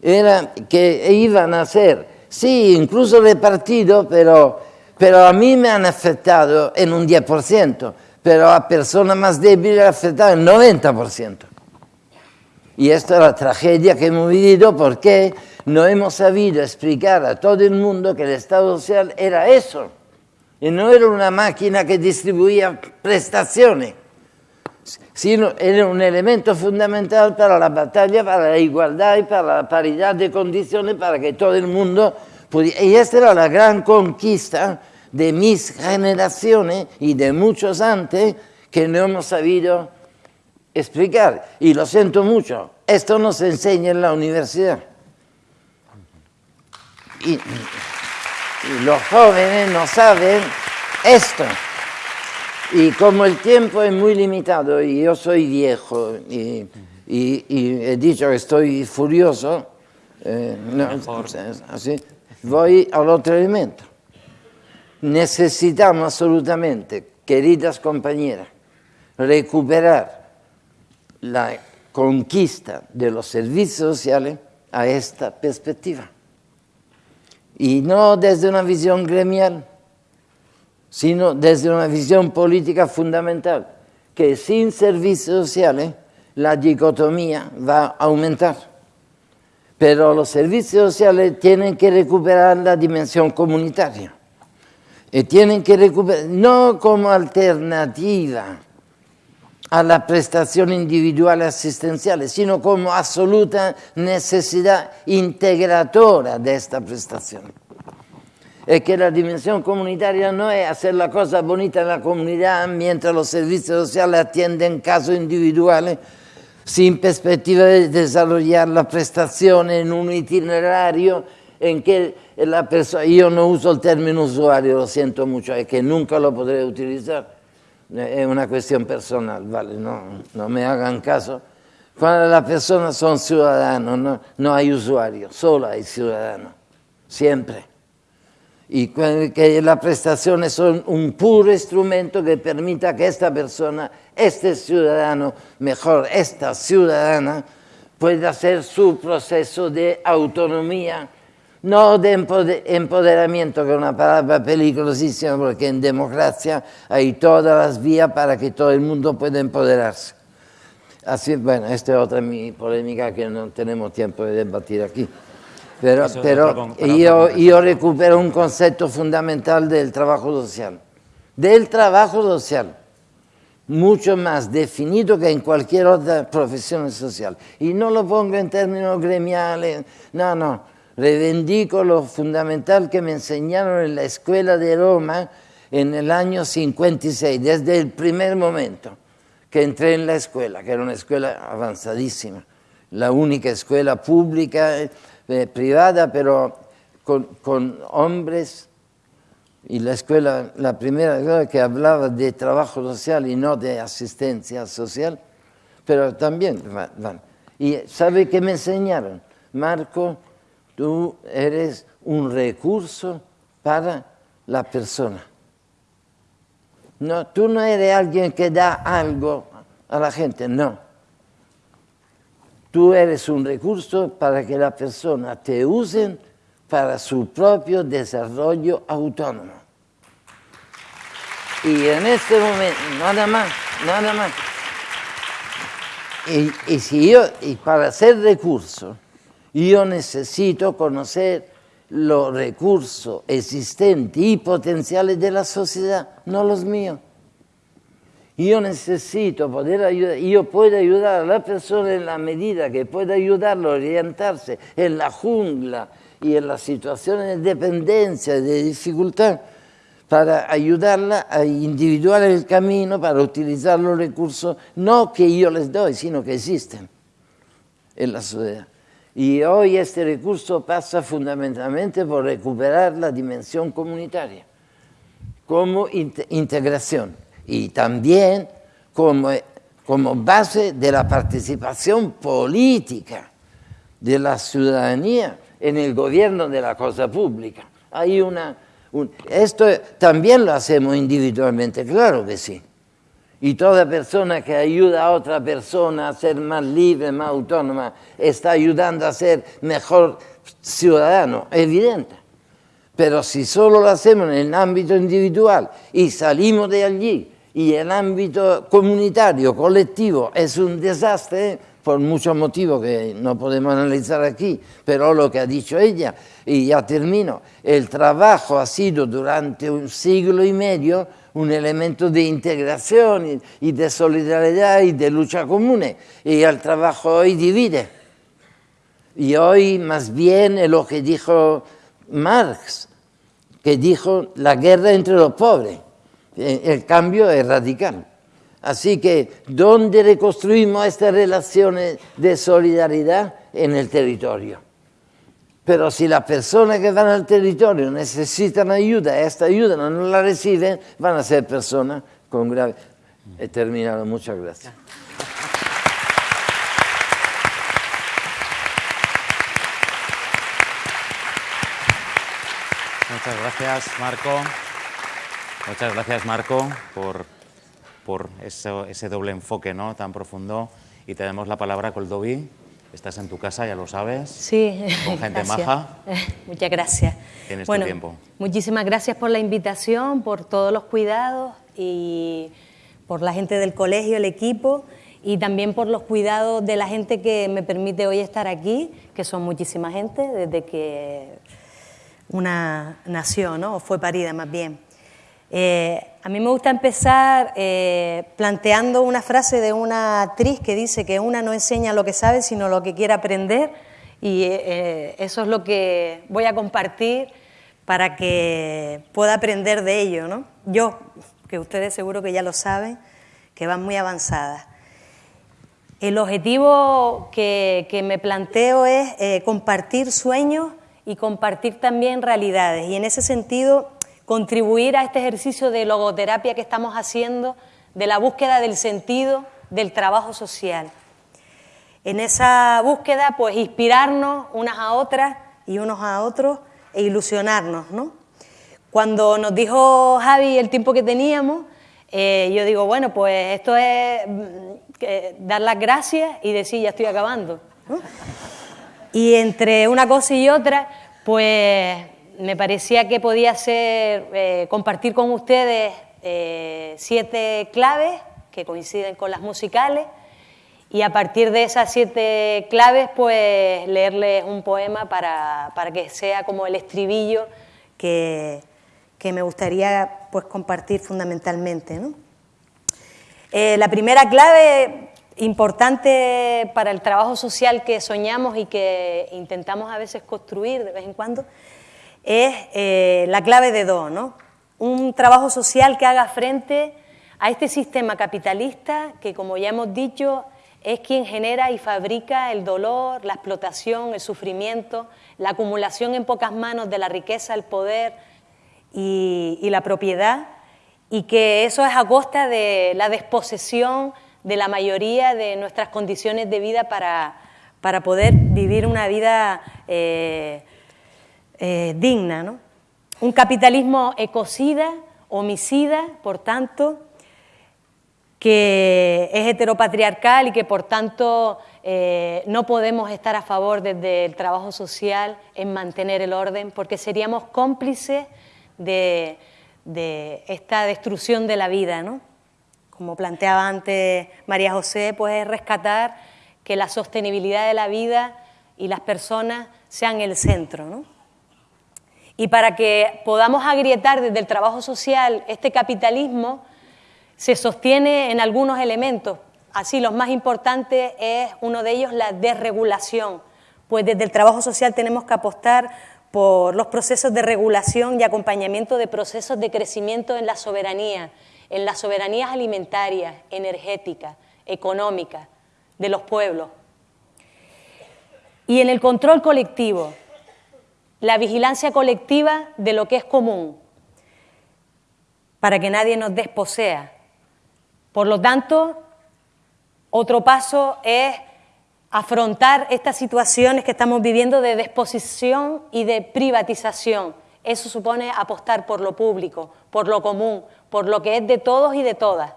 Era que iban a ser, sí, incluso repartidos, pero, pero a mí me han afectado en un 10%, pero a personas más débiles afectado en 90%. Y esta es la tragedia que hemos vivido porque no hemos sabido explicar a todo el mundo que el Estado social era eso. Y no era una máquina que distribuía prestaciones sino era un elemento fundamental para la batalla, para la igualdad y para la paridad de condiciones para que todo el mundo pudiera. Y esta era la gran conquista de mis generaciones y de muchos antes que no hemos sabido explicar. Y lo siento mucho, esto no se enseña en la universidad. Y, y los jóvenes no saben esto. Y como el tiempo es muy limitado y yo soy viejo y, he dicho que estoy furioso, eh, así, voy al otro elemento. Necesitamos absolutamente, queridas compañeras, recuperar la conquista de los servicios sociales a esta perspectiva. Y no desde una visión gremial, sino desde una visión política fundamental, que sin servicios sociales la dicotomía va a aumentar. Pero los servicios sociales tienen que recuperar la dimensión comunitaria. Y tienen que recuperar, no como alternativa a la prestación individual asistencial, sino como absoluta necesidad integratora de esta prestación es que la dimensión comunitaria no es hacer la cosa bonita en la comunidad mientras los servicios sociales atienden casos individuales sin perspectiva de desarrollar la prestación en un itinerario en que la persona, yo no uso el término usuario, lo siento mucho, es que nunca lo podré utilizar, es una cuestión personal, ¿vale? No, no me hagan caso. Cuando las personas son ciudadanos, no, no hay usuario, solo hay ciudadanos, siempre y que las prestaciones son un puro instrumento que permita que esta persona, este ciudadano, mejor esta ciudadana, pueda hacer su proceso de autonomía, no de empoderamiento, que es una palabra peligrosísima porque en democracia hay todas las vías para que todo el mundo pueda empoderarse. Así, bueno, esta es otra mi polémica que no tenemos tiempo de debatir aquí. Pero, pero yo, yo recupero un concepto fundamental del trabajo social. Del trabajo social. mucho más definido que en cualquier otra profesión social. Y no lo pongo en términos gremiales, no, no. Reivindico lo fundamental que me enseñaron en la escuela de Roma en el año 56, desde el primer momento que entré en la escuela, que era una escuela avanzadísima, la única escuela pública, eh, privada, pero con, con hombres y la escuela, la primera que hablaba de trabajo social y no de asistencia social, pero también Y ¿sabe qué me enseñaron? Marco, tú eres un recurso para la persona. No, tú no eres alguien que da algo a la gente, no. Tú eres un recurso para que la persona te use para su propio desarrollo autónomo. Y en este momento, nada más, nada más. Y, si yo, y para hacer recurso, yo necesito conocer los recursos existentes y potenciales de la sociedad, no los míos. Yo necesito poder ayudar, yo puedo ayudar a la persona en la medida que pueda ayudarlo a orientarse en la jungla y en las situaciones de dependencia, de dificultad, para ayudarla a individuar el camino, para utilizar los recursos, no que yo les doy, sino que existen en la sociedad. Y hoy este recurso pasa fundamentalmente por recuperar la dimensión comunitaria como integración y también como, como base de la participación política de la ciudadanía en el gobierno de la cosa pública. Hay una esto también lo hacemos individualmente, claro que sí. Y toda persona que ayuda a otra persona a ser más libre, más autónoma, está ayudando a ser mejor ciudadano, evidente. Pero si solo lo hacemos en el ámbito individual y salimos de allí y el ámbito comunitario, colectivo, es un desastre, por muchos motivos que no podemos analizar aquí, pero lo que ha dicho ella, y ya termino, el trabajo ha sido durante un siglo y medio un elemento de integración y de solidaridad y de lucha común, y el trabajo hoy divide. Y hoy más bien es lo que dijo Marx, que dijo la guerra entre los pobres, el cambio es radical. Así que, ¿dónde reconstruimos estas relaciones de solidaridad? En el territorio. Pero si las personas que van al territorio necesitan ayuda, esta ayuda no la reciben, van a ser personas con grave... He terminado, muchas gracias. Muchas gracias, Marco. Muchas gracias, Marco, por por ese doble enfoque ¿no? tan profundo. Y te damos la palabra, Coldovi. Estás en tu casa, ya lo sabes. Sí, con gente maja. Muchas gracias. Tienes tu tiempo. Muchísimas gracias por la invitación, por todos los cuidados y por la gente del colegio, el equipo y también por los cuidados de la gente que me permite hoy estar aquí, que son muchísima gente desde que una nació, ¿no? o fue parida más bien. Eh, a mí me gusta empezar eh, planteando una frase de una actriz que dice que una no enseña lo que sabe, sino lo que quiere aprender, y eh, eso es lo que voy a compartir para que pueda aprender de ello. ¿no? Yo, que ustedes seguro que ya lo saben, que van muy avanzadas. El objetivo que, que me planteo es compartir sueños y compartir también realidades, y en ese sentido contribuir a este ejercicio de logoterapia que estamos haciendo, de la búsqueda del sentido del trabajo social. En esa búsqueda, pues inspirarnos unas a otras y unos a otros e ilusionarnos, ¿no? Cuando nos dijo Javi el tiempo que teníamos, eh, yo digo, bueno, pues esto es mm, dar las gracias y decir, ya estoy acabando. Y entre una cosa y otra, pues me parecía que podía ser eh, compartir con ustedes eh, siete claves que coinciden con las musicales y a partir de esas siete claves pues leerles un poema para, que sea como el estribillo que, me gustaría pues compartir fundamentalmente. Eh, la primera clave importante para el trabajo social que soñamos y que intentamos a veces construir de vez en cuando es eh, la clave de dos, ¿no? Un trabajo social que haga frente a este sistema capitalista que, como ya hemos dicho, es quien genera y fabrica el dolor, la explotación, el sufrimiento, la acumulación en pocas manos de la riqueza, el poder y, la propiedad, y que eso es a costa de la desposesión de la mayoría de nuestras condiciones de vida para, poder vivir una vida eh, eh, digna. ¿no? Un capitalismo ecocida, homicida, por tanto, que es heteropatriarcal y que por tanto eh, no podemos estar a favor desde el trabajo social en mantener el orden, porque seríamos cómplices de, esta destrucción de la vida. ¿no? Como planteaba antes María José, pues es rescatar que la sostenibilidad de la vida y las personas sean el centro. ¿no? Y para que podamos agrietar desde el trabajo social este capitalismo, se sostiene en algunos elementos. Así, los más importantes es uno de ellos la desregulación, pues desde el trabajo social tenemos que apostar por los procesos de regulación y acompañamiento de procesos de crecimiento en la soberanía, en las soberanías alimentarias, energéticas, económicas de los pueblos. Y en el control colectivo, la vigilancia colectiva de lo que es común, para que nadie nos desposea, por lo tanto, otro paso es afrontar estas situaciones que estamos viviendo de desposición y de privatización. Eso supone apostar por lo público, por lo común, por lo que es de todos y de todas,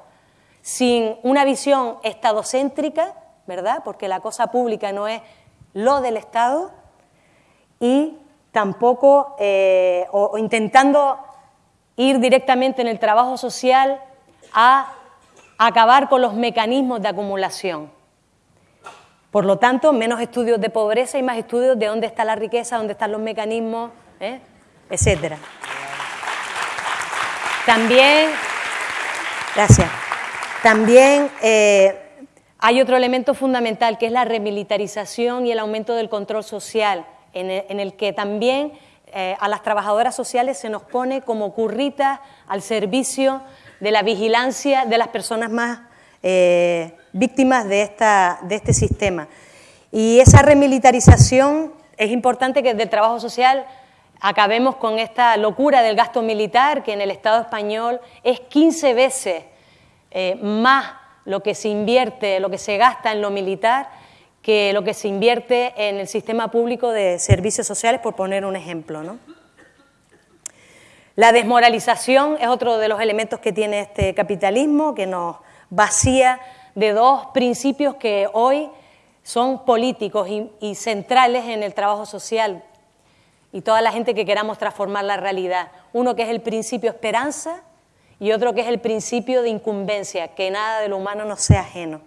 sin una visión estadocéntrica, ¿verdad? Porque la cosa pública no es lo del Estado, y tampoco, eh, o intentando ir directamente en el trabajo social a acabar con los mecanismos de acumulación. Por lo tanto, menos estudios de pobreza y más estudios de dónde está la riqueza, dónde están los mecanismos, ¿eh? etcétera. También, gracias. También eh, hay otro elemento fundamental que es la remilitarización y el aumento del control social, en el, que también eh, a las trabajadoras sociales se nos pone como curritas al servicio de la vigilancia de las personas más eh, víctimas de, esta, de este sistema. Y esa remilitarización es importante que desde el trabajo social acabemos con esta locura del gasto militar, que en el Estado español es 15 veces eh, más lo que se invierte, lo que se gasta en lo militar, que lo que se invierte en el sistema público de servicios sociales, por poner un ejemplo. ¿no? La desmoralización es otro de los elementos que tiene este capitalismo, que nos vacía de dos principios que hoy son políticos y, centrales en el trabajo social y toda la gente que queramos transformar la realidad. Uno que es el principio esperanza y otro que es el principio de incumbencia, que nada de lo humano nos sea ajeno.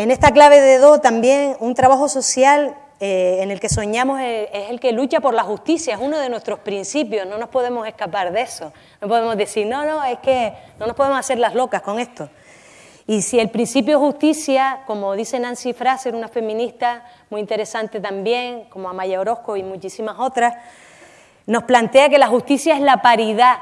En esta clave de dos también un trabajo social eh, en el que soñamos es, el que lucha por la justicia, es uno de nuestros principios, no nos podemos escapar de eso. No podemos decir, no, no, es que no nos podemos hacer las locas con esto. Y si el principio de justicia, como dice Nancy Fraser, una feminista muy interesante también, como Amaya Orozco y muchísimas otras, nos plantea que la justicia es la paridad,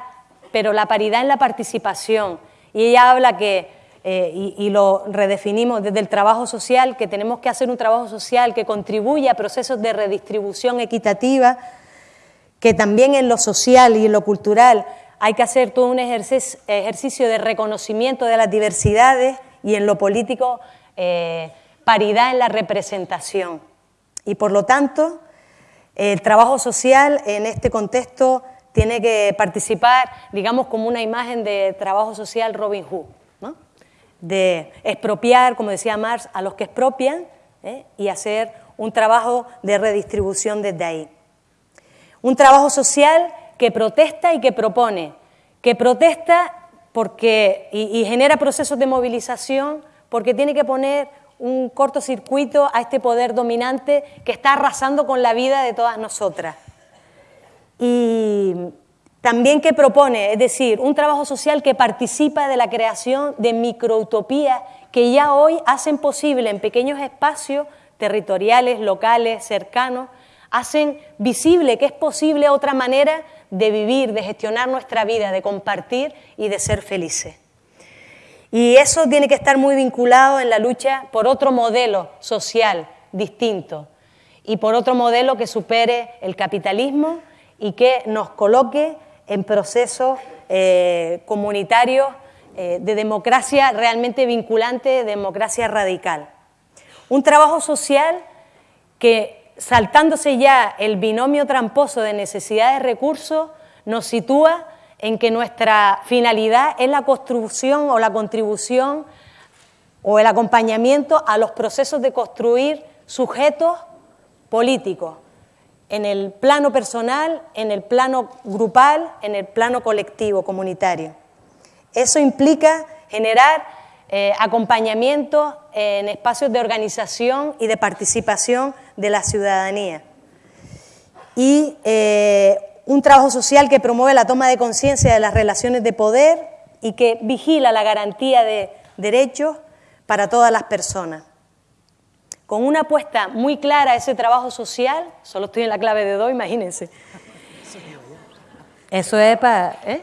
pero la paridad en la participación. Y ella habla que eh, y, lo redefinimos desde el trabajo social, que tenemos que hacer un trabajo social que contribuya a procesos de redistribución equitativa, que también en lo social y en lo cultural hay que hacer todo un ejercicio de reconocimiento de las diversidades y en lo político eh, paridad en la representación. Y por lo tanto, el trabajo social en este contexto tiene que participar, digamos, como una imagen de trabajo social Robin Hood de expropiar, como decía Marx, a los que expropian ¿eh? y hacer un trabajo de redistribución desde ahí. Un trabajo social que protesta y que propone, que protesta porque, y, genera procesos de movilización porque tiene que poner un cortocircuito a este poder dominante que está arrasando con la vida de todas nosotras. Y, también que propone, es decir, un trabajo social que participa de la creación de microutopías que ya hoy hacen posible en pequeños espacios territoriales, locales, cercanos, hacen visible que es posible otra manera de vivir, de gestionar nuestra vida, de compartir y de ser felices. Y eso tiene que estar muy vinculado en la lucha por otro modelo social distinto y por otro modelo que supere el capitalismo y que nos coloque en procesos eh, comunitarios eh, de democracia realmente vinculante, democracia radical. Un trabajo social que, saltándose ya el binomio tramposo de necesidad de recursos, nos sitúa en que nuestra finalidad es la construcción o la contribución o el acompañamiento a los procesos de construir sujetos políticos, en el plano personal, en el plano grupal, en el plano colectivo, comunitario. Eso implica generar eh, acompañamiento en espacios de organización y de participación de la ciudadanía. Y eh, un trabajo social que promueve la toma de conciencia de las relaciones de poder y que vigila la garantía de derechos para todas las personas con una apuesta muy clara a ese trabajo social, solo estoy en la clave de dos, imagínense. Eso es para... ¿eh?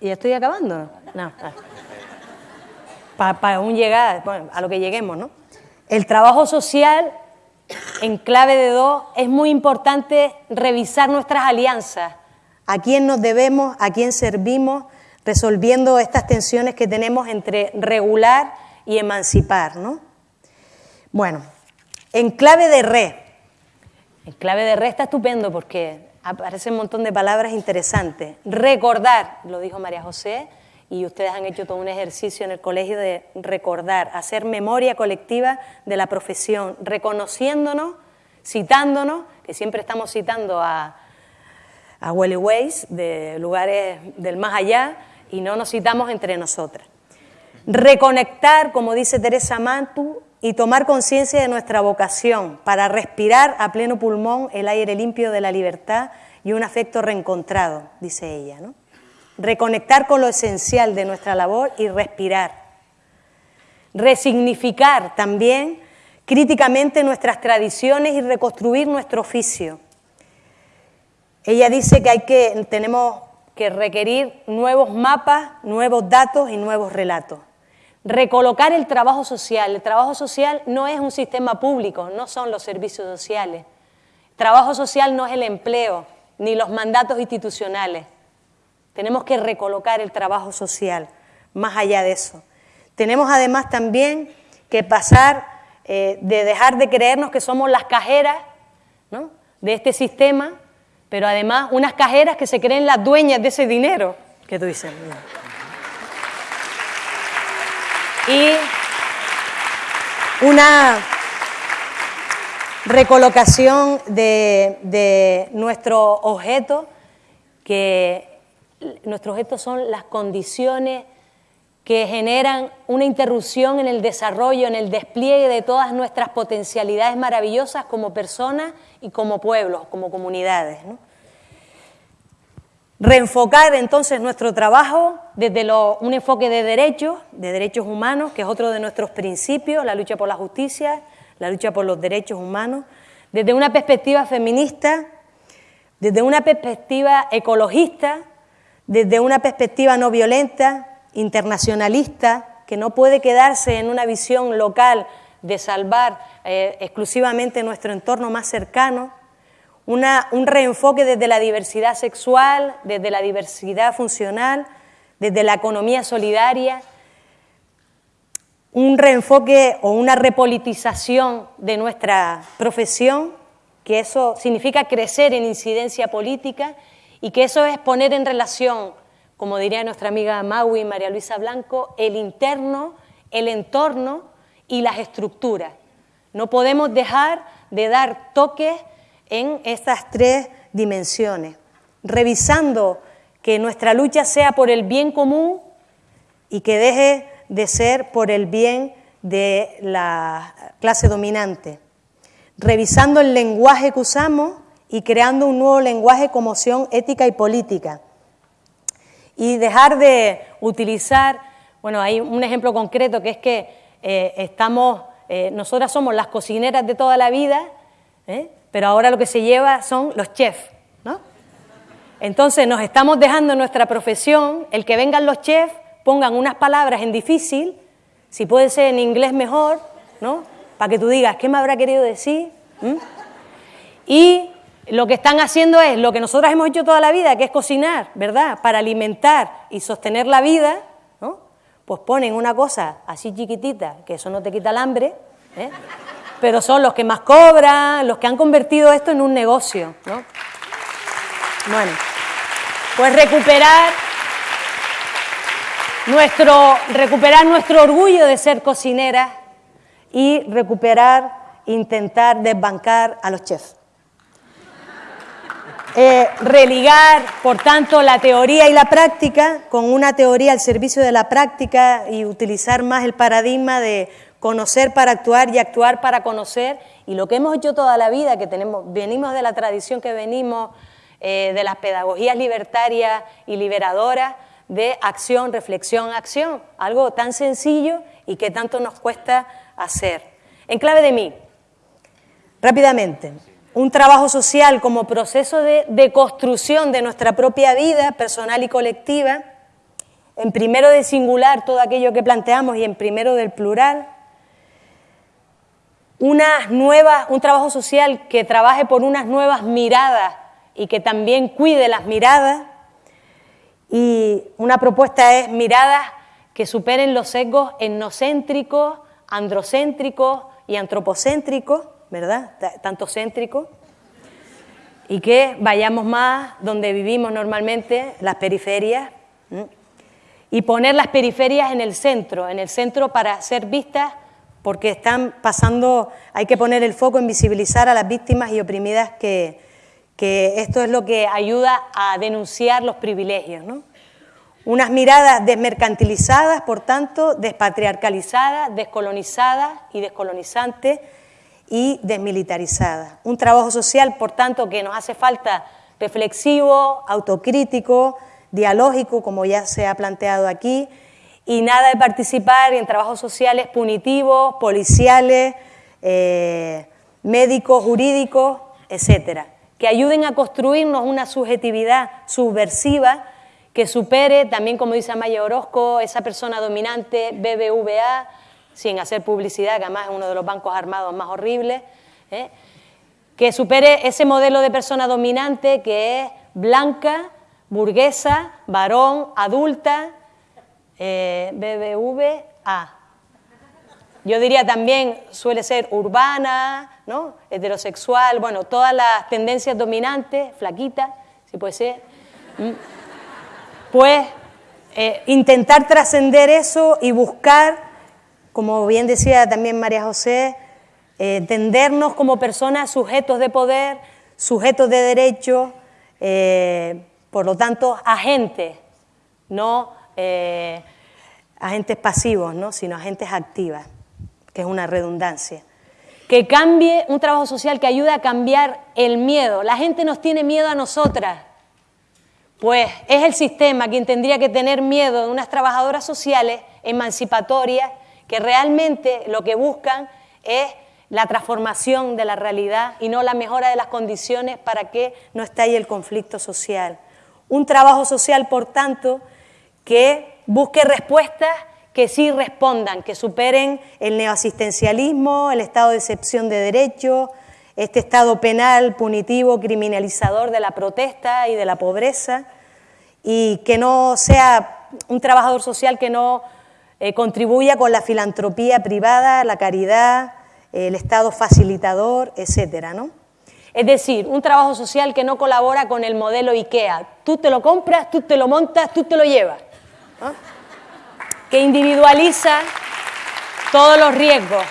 ¿Y estoy acabando? No. Para, un llegar, a lo que lleguemos, ¿no? El trabajo social, en clave de dos, es muy importante revisar nuestras alianzas, a quién nos debemos, a quién servimos, resolviendo estas tensiones que tenemos entre regular y emancipar, ¿no? Bueno, en clave de re. En clave de re está estupendo porque aparece un montón de palabras interesantes. Recordar, lo dijo María José, y ustedes han hecho todo un ejercicio en el colegio de recordar, hacer memoria colectiva de la profesión, reconociéndonos, citándonos, que siempre estamos citando a, a Ways de lugares del más allá, y no nos citamos entre nosotras. Reconectar, como dice Teresa Mantu, y tomar conciencia de nuestra vocación para respirar a pleno pulmón el aire limpio de la libertad y un afecto reencontrado, dice ella. ¿no? Reconectar con lo esencial de nuestra labor y respirar. Resignificar también críticamente nuestras tradiciones y reconstruir nuestro oficio. Ella dice que, hay que tenemos que requerir nuevos mapas, nuevos datos y nuevos relatos. Recolocar el trabajo social. El trabajo social no es un sistema público, no son los servicios sociales. trabajo social no es el empleo, ni los mandatos institucionales. Tenemos que recolocar el trabajo social, más allá de eso. Tenemos además también que pasar eh, de dejar de creernos que somos las cajeras de este sistema, pero además unas cajeras que se creen las dueñas de ese dinero que tú dices. Y una recolocación de, nuestro objeto, que nuestros objetos son las condiciones que generan una interrupción en el desarrollo, en el despliegue de todas nuestras potencialidades maravillosas como personas y como pueblos, como comunidades. Reenfocar entonces nuestro trabajo desde un enfoque de derechos, de derechos humanos, que es otro de nuestros principios, la lucha por la justicia, la lucha por los derechos humanos, desde una perspectiva feminista, desde una perspectiva ecologista, desde una perspectiva no violenta, internacionalista, que no puede quedarse en una visión local de salvar eh, exclusivamente nuestro entorno más cercano, un reenfoque desde la diversidad sexual, desde la diversidad funcional, desde la economía solidaria, un reenfoque o una repolitización de nuestra profesión, que eso significa crecer en incidencia política y que eso es poner en relación, como diría nuestra amiga Maui María Luisa Blanco, el interno, el entorno y las estructuras. No podemos dejar de dar toques en estas tres dimensiones, revisando que nuestra lucha sea por el bien común y que deje de ser por el bien de la clase dominante, revisando el lenguaje que usamos y creando un nuevo lenguaje como opción ética y política. Y dejar de utilizar, bueno, hay un ejemplo concreto que es que eh, estamos, eh, nosotras somos las cocineras de toda la vida, ¿eh? pero ahora lo que se lleva son los chefs. Entonces nos estamos dejando en nuestra profesión el que vengan los chefs, pongan unas palabras en difícil, si puede ser en inglés mejor, ¿no? Para que tú digas, ¿qué me habrá querido decir? ¿Mm? Y lo que están haciendo es lo que nosotros hemos hecho toda la vida, que es cocinar, ¿verdad? Para alimentar y sostener la vida, ¿no? Pues ponen una cosa así chiquitita, que eso no te quita el hambre, ¿eh? pero son los que más cobran, los que han convertido esto en un negocio, ¿no? Bueno, pues recuperar nuestro, recuperar nuestro orgullo de ser cocineras y recuperar, intentar desbancar a los chefs. Eh, religar, por tanto, la teoría y la práctica con una teoría al servicio de la práctica y utilizar más el paradigma de conocer para actuar y actuar para conocer. Y lo que hemos hecho toda la vida, que tenemos, venimos de la tradición que venimos, eh, de las pedagogías libertarias y liberadoras, de acción, reflexión, acción. Algo tan sencillo y que tanto nos cuesta hacer. En clave de mí, rápidamente un trabajo social como proceso de, construcción de nuestra propia vida personal y colectiva, en primero de singular todo aquello que planteamos y en primero del plural, unas nuevas, un trabajo social que trabaje por unas nuevas miradas y que también cuide las miradas, y una propuesta es miradas que superen los sesgos etnocéntricos, androcéntricos y antropocéntricos, ¿verdad? Tanto céntrico. Y que vayamos más donde vivimos normalmente, las periferias, y poner las periferias en el centro, en el centro para ser vistas, porque están pasando, hay que poner el foco en visibilizar a las víctimas y oprimidas que, que esto es lo que ayuda a denunciar los privilegios. ¿no? Unas miradas desmercantilizadas, por tanto, despatriarcalizadas, descolonizadas y descolonizantes y desmilitarizada. Un trabajo social, por tanto, que nos hace falta reflexivo, autocrítico, dialógico, como ya se ha planteado aquí, y nada de participar en trabajos sociales punitivos, policiales, eh, médicos, jurídicos, etcétera, que ayuden a construirnos una subjetividad subversiva que supere también, como dice Amaya Orozco, esa persona dominante BBVA, sin hacer publicidad, que además es uno de los bancos armados más horribles, ¿eh? que supere ese modelo de persona dominante que es blanca, burguesa, varón, adulta, eh, BBVA. Yo diría también suele ser urbana, ¿no? heterosexual, bueno, todas las tendencias dominantes, flaquita, si puede ser. Pues eh, intentar trascender eso y buscar como bien decía también María José, eh, entendernos como personas sujetos de poder, sujetos de derecho, eh, por lo tanto, agentes, no eh, agentes pasivos, ¿no? sino agentes activas, que es una redundancia. Que cambie un trabajo social que ayude a cambiar el miedo. La gente nos tiene miedo a nosotras. Pues es el sistema quien tendría que tener miedo de unas trabajadoras sociales emancipatorias que realmente lo que buscan es la transformación de la realidad y no la mejora de las condiciones para que no estalle el conflicto social. Un trabajo social, por tanto, que busque respuestas que sí respondan, que superen el neoasistencialismo, el estado de excepción de derechos, este estado penal, punitivo, criminalizador de la protesta y de la pobreza, y que no sea un trabajador social que no eh, contribuya con la filantropía privada, la caridad, el Estado facilitador, etcétera, ¿no? Es decir, un trabajo social que no colabora con el modelo IKEA. Tú te lo compras, tú te lo montas, tú te lo llevas. Que individualiza todos los riesgos.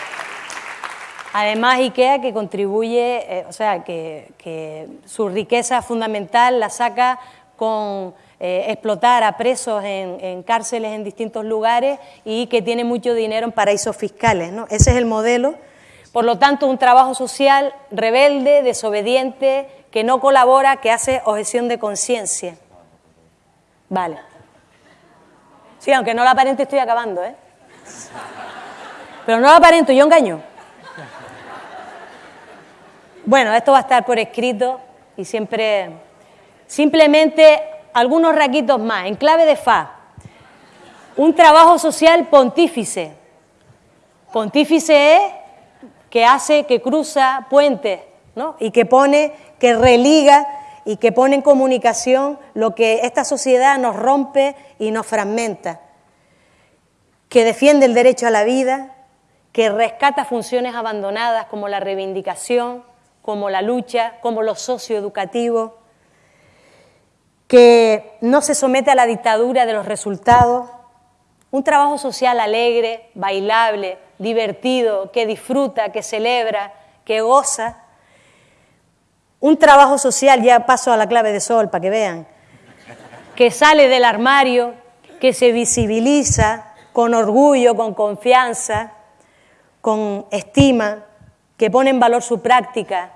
Además, IKEA que contribuye, eh, o sea, que su riqueza fundamental la saca con eh, explotar a presos en, cárceles en distintos lugares y que tiene mucho dinero en paraísos fiscales. Ese es el modelo. Por lo tanto, un trabajo social rebelde, desobediente, que no colabora, que hace objeción de conciencia. Vale. Sí, aunque no lo aparente estoy acabando, ¿eh? Pero no lo aparento, yo engaño. Bueno, esto va a estar por escrito y siempre, simplemente algunos raquitos más, en clave de fa. Un trabajo social pontífice. Pontífice es que hace, que cruza puentes, ¿no? Y que pone, que religa y que pone en comunicación lo que esta sociedad nos rompe y nos fragmenta. Que defiende el derecho a la vida, que rescata funciones abandonadas como la reivindicación, como la lucha, como lo socioeducativo, que no se somete a la dictadura de los resultados, un trabajo social alegre, bailable, divertido, que disfruta, que celebra, que goza. Un trabajo social, ya paso a la clave de sol para que vean, que sale del armario, que se visibiliza con orgullo, con confianza, con estima, que pone en valor su práctica,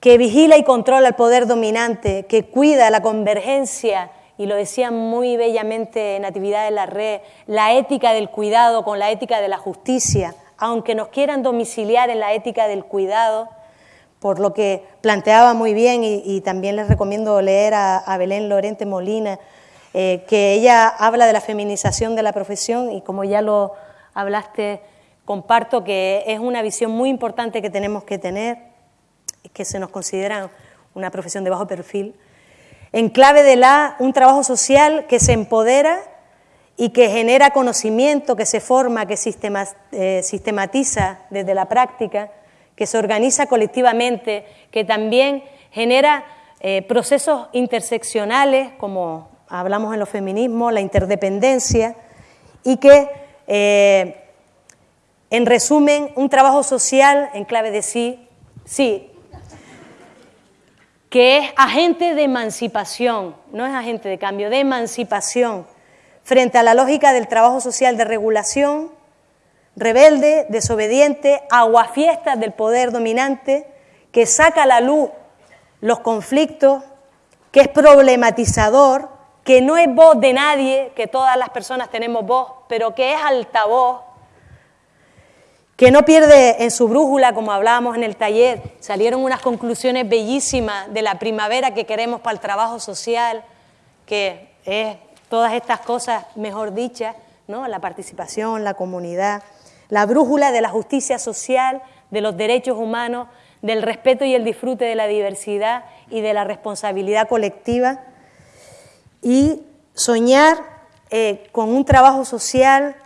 que vigila y controla el poder dominante, que cuida la convergencia, y lo decía muy bellamente Natividad de la Red, la ética del cuidado con la ética de la justicia, aunque nos quieran domiciliar en la ética del cuidado, por lo que planteaba muy bien, y, también les recomiendo leer a, Belén Lorente Molina, eh, que ella habla de la feminización de la profesión, y como ya lo hablaste, comparto que es una visión muy importante que tenemos que tener, que se nos considera una profesión de bajo perfil, en clave de la un trabajo social que se empodera y que genera conocimiento, que se forma, que eh, sistematiza desde la práctica, que se organiza colectivamente, que también genera eh, procesos interseccionales, como hablamos en los feminismos, la interdependencia, y que eh, en resumen, un trabajo social en clave de sí, sí, que es agente de emancipación, no es agente de cambio, de emancipación, frente a la lógica del trabajo social de regulación, rebelde, desobediente, aguafiestas del poder dominante, que saca a la luz los conflictos, que es problematizador, que no es voz de nadie, que todas las personas tenemos voz, pero que es altavoz que no pierde en su brújula, como hablábamos en el taller, salieron unas conclusiones bellísimas de la primavera que queremos para el trabajo social, que es todas estas cosas mejor dichas, ¿no? la participación, la comunidad, la brújula de la justicia social, de los derechos humanos, del respeto y el disfrute de la diversidad y de la responsabilidad colectiva, y soñar eh, con un trabajo social,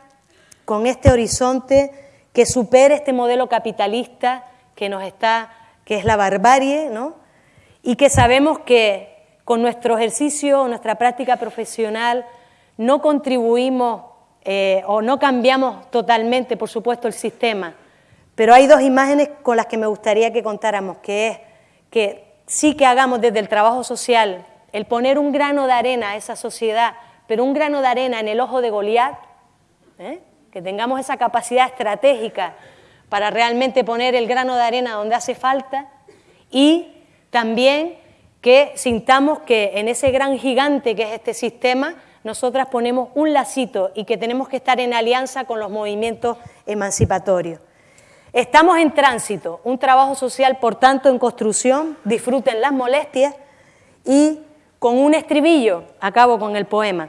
con este horizonte, que supere este modelo capitalista que nos está, que es la barbarie, ¿no? Y que sabemos que con nuestro ejercicio, nuestra práctica profesional, no contribuimos eh, o no cambiamos totalmente, por supuesto, el sistema. Pero hay dos imágenes con las que me gustaría que contáramos, que es que sí que hagamos desde el trabajo social el poner un grano de arena a esa sociedad, pero un grano de arena en el ojo de Goliat, ¿eh? que tengamos esa capacidad estratégica para realmente poner el grano de arena donde hace falta y también que sintamos que en ese gran gigante que es este sistema, nosotras ponemos un lacito y que tenemos que estar en alianza con los movimientos emancipatorios. Estamos en tránsito, un trabajo social, por tanto, en construcción, disfruten las molestias y con un estribillo, acabo con el poema.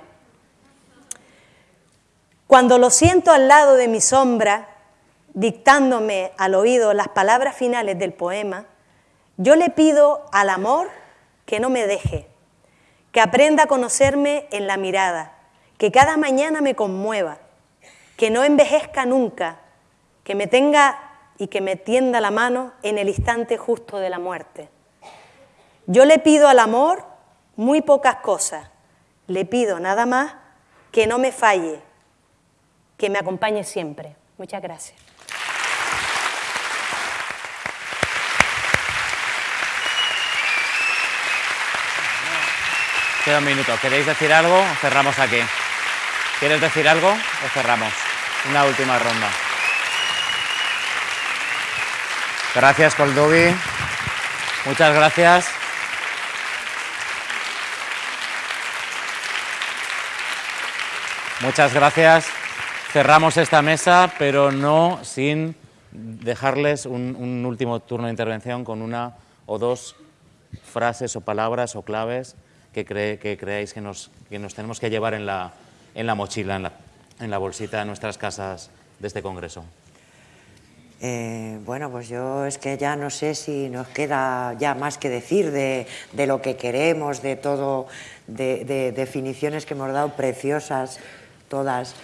Cuando lo siento al lado de mi sombra, dictándome al oído las palabras finales del poema, yo le pido al amor que no me deje, que aprenda a conocerme en la mirada, que cada mañana me conmueva, que no envejezca nunca, que me tenga y que me tienda la mano en el instante justo de la muerte. Yo le pido al amor muy pocas cosas, le pido nada más que no me falle, que me acompañe siempre. Muchas gracias. Queda un minuto. ¿Queréis decir algo? Cerramos aquí. ¿Quieres decir algo o cerramos? Una última ronda. Gracias, Coldovi. Muchas gracias. Muchas gracias. Cerramos esta mesa, pero no sin dejarles un, último turno de intervención con una o dos frases o palabras o claves que, que creáis que nos, que nos, tenemos que llevar en la, en la mochila, en la, en la bolsita de nuestras casas de este congreso. Eh, bueno, pues yo es que ya no sé si nos queda ya más que decir de, de lo que queremos, de todo, de, de, definiciones que hemos dado preciosas todas.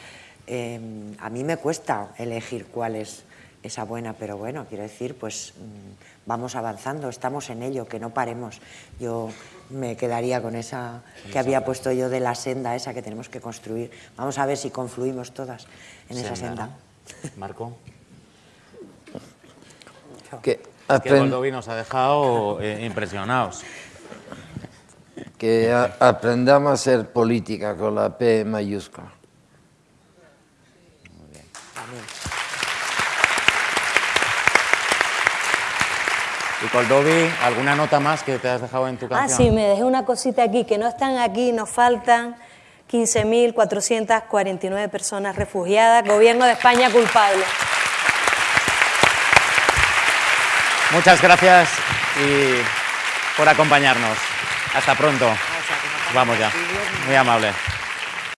Eh, a mí me cuesta elegir cuál es esa buena, pero bueno, quiero decir, pues mm, vamos avanzando, estamos en ello, que no paremos. Yo me quedaría con esa que había puesto yo de la senda esa que tenemos que construir. Vamos a ver si confluimos todas en esa senda. Marco que, que nos ha dejado eh, impresionados. Que aprendamos a hacer política con la P mayúscula. Muy bien. Y Coldovi, ¿alguna nota más que te has dejado en tu canción? Ah, sí, me dejé una cosita aquí, que no están aquí, nos faltan 15.449 personas refugiadas, gobierno de España culpable. Muchas gracias y por acompañarnos. Hasta pronto. Vamos ya. Muy amable.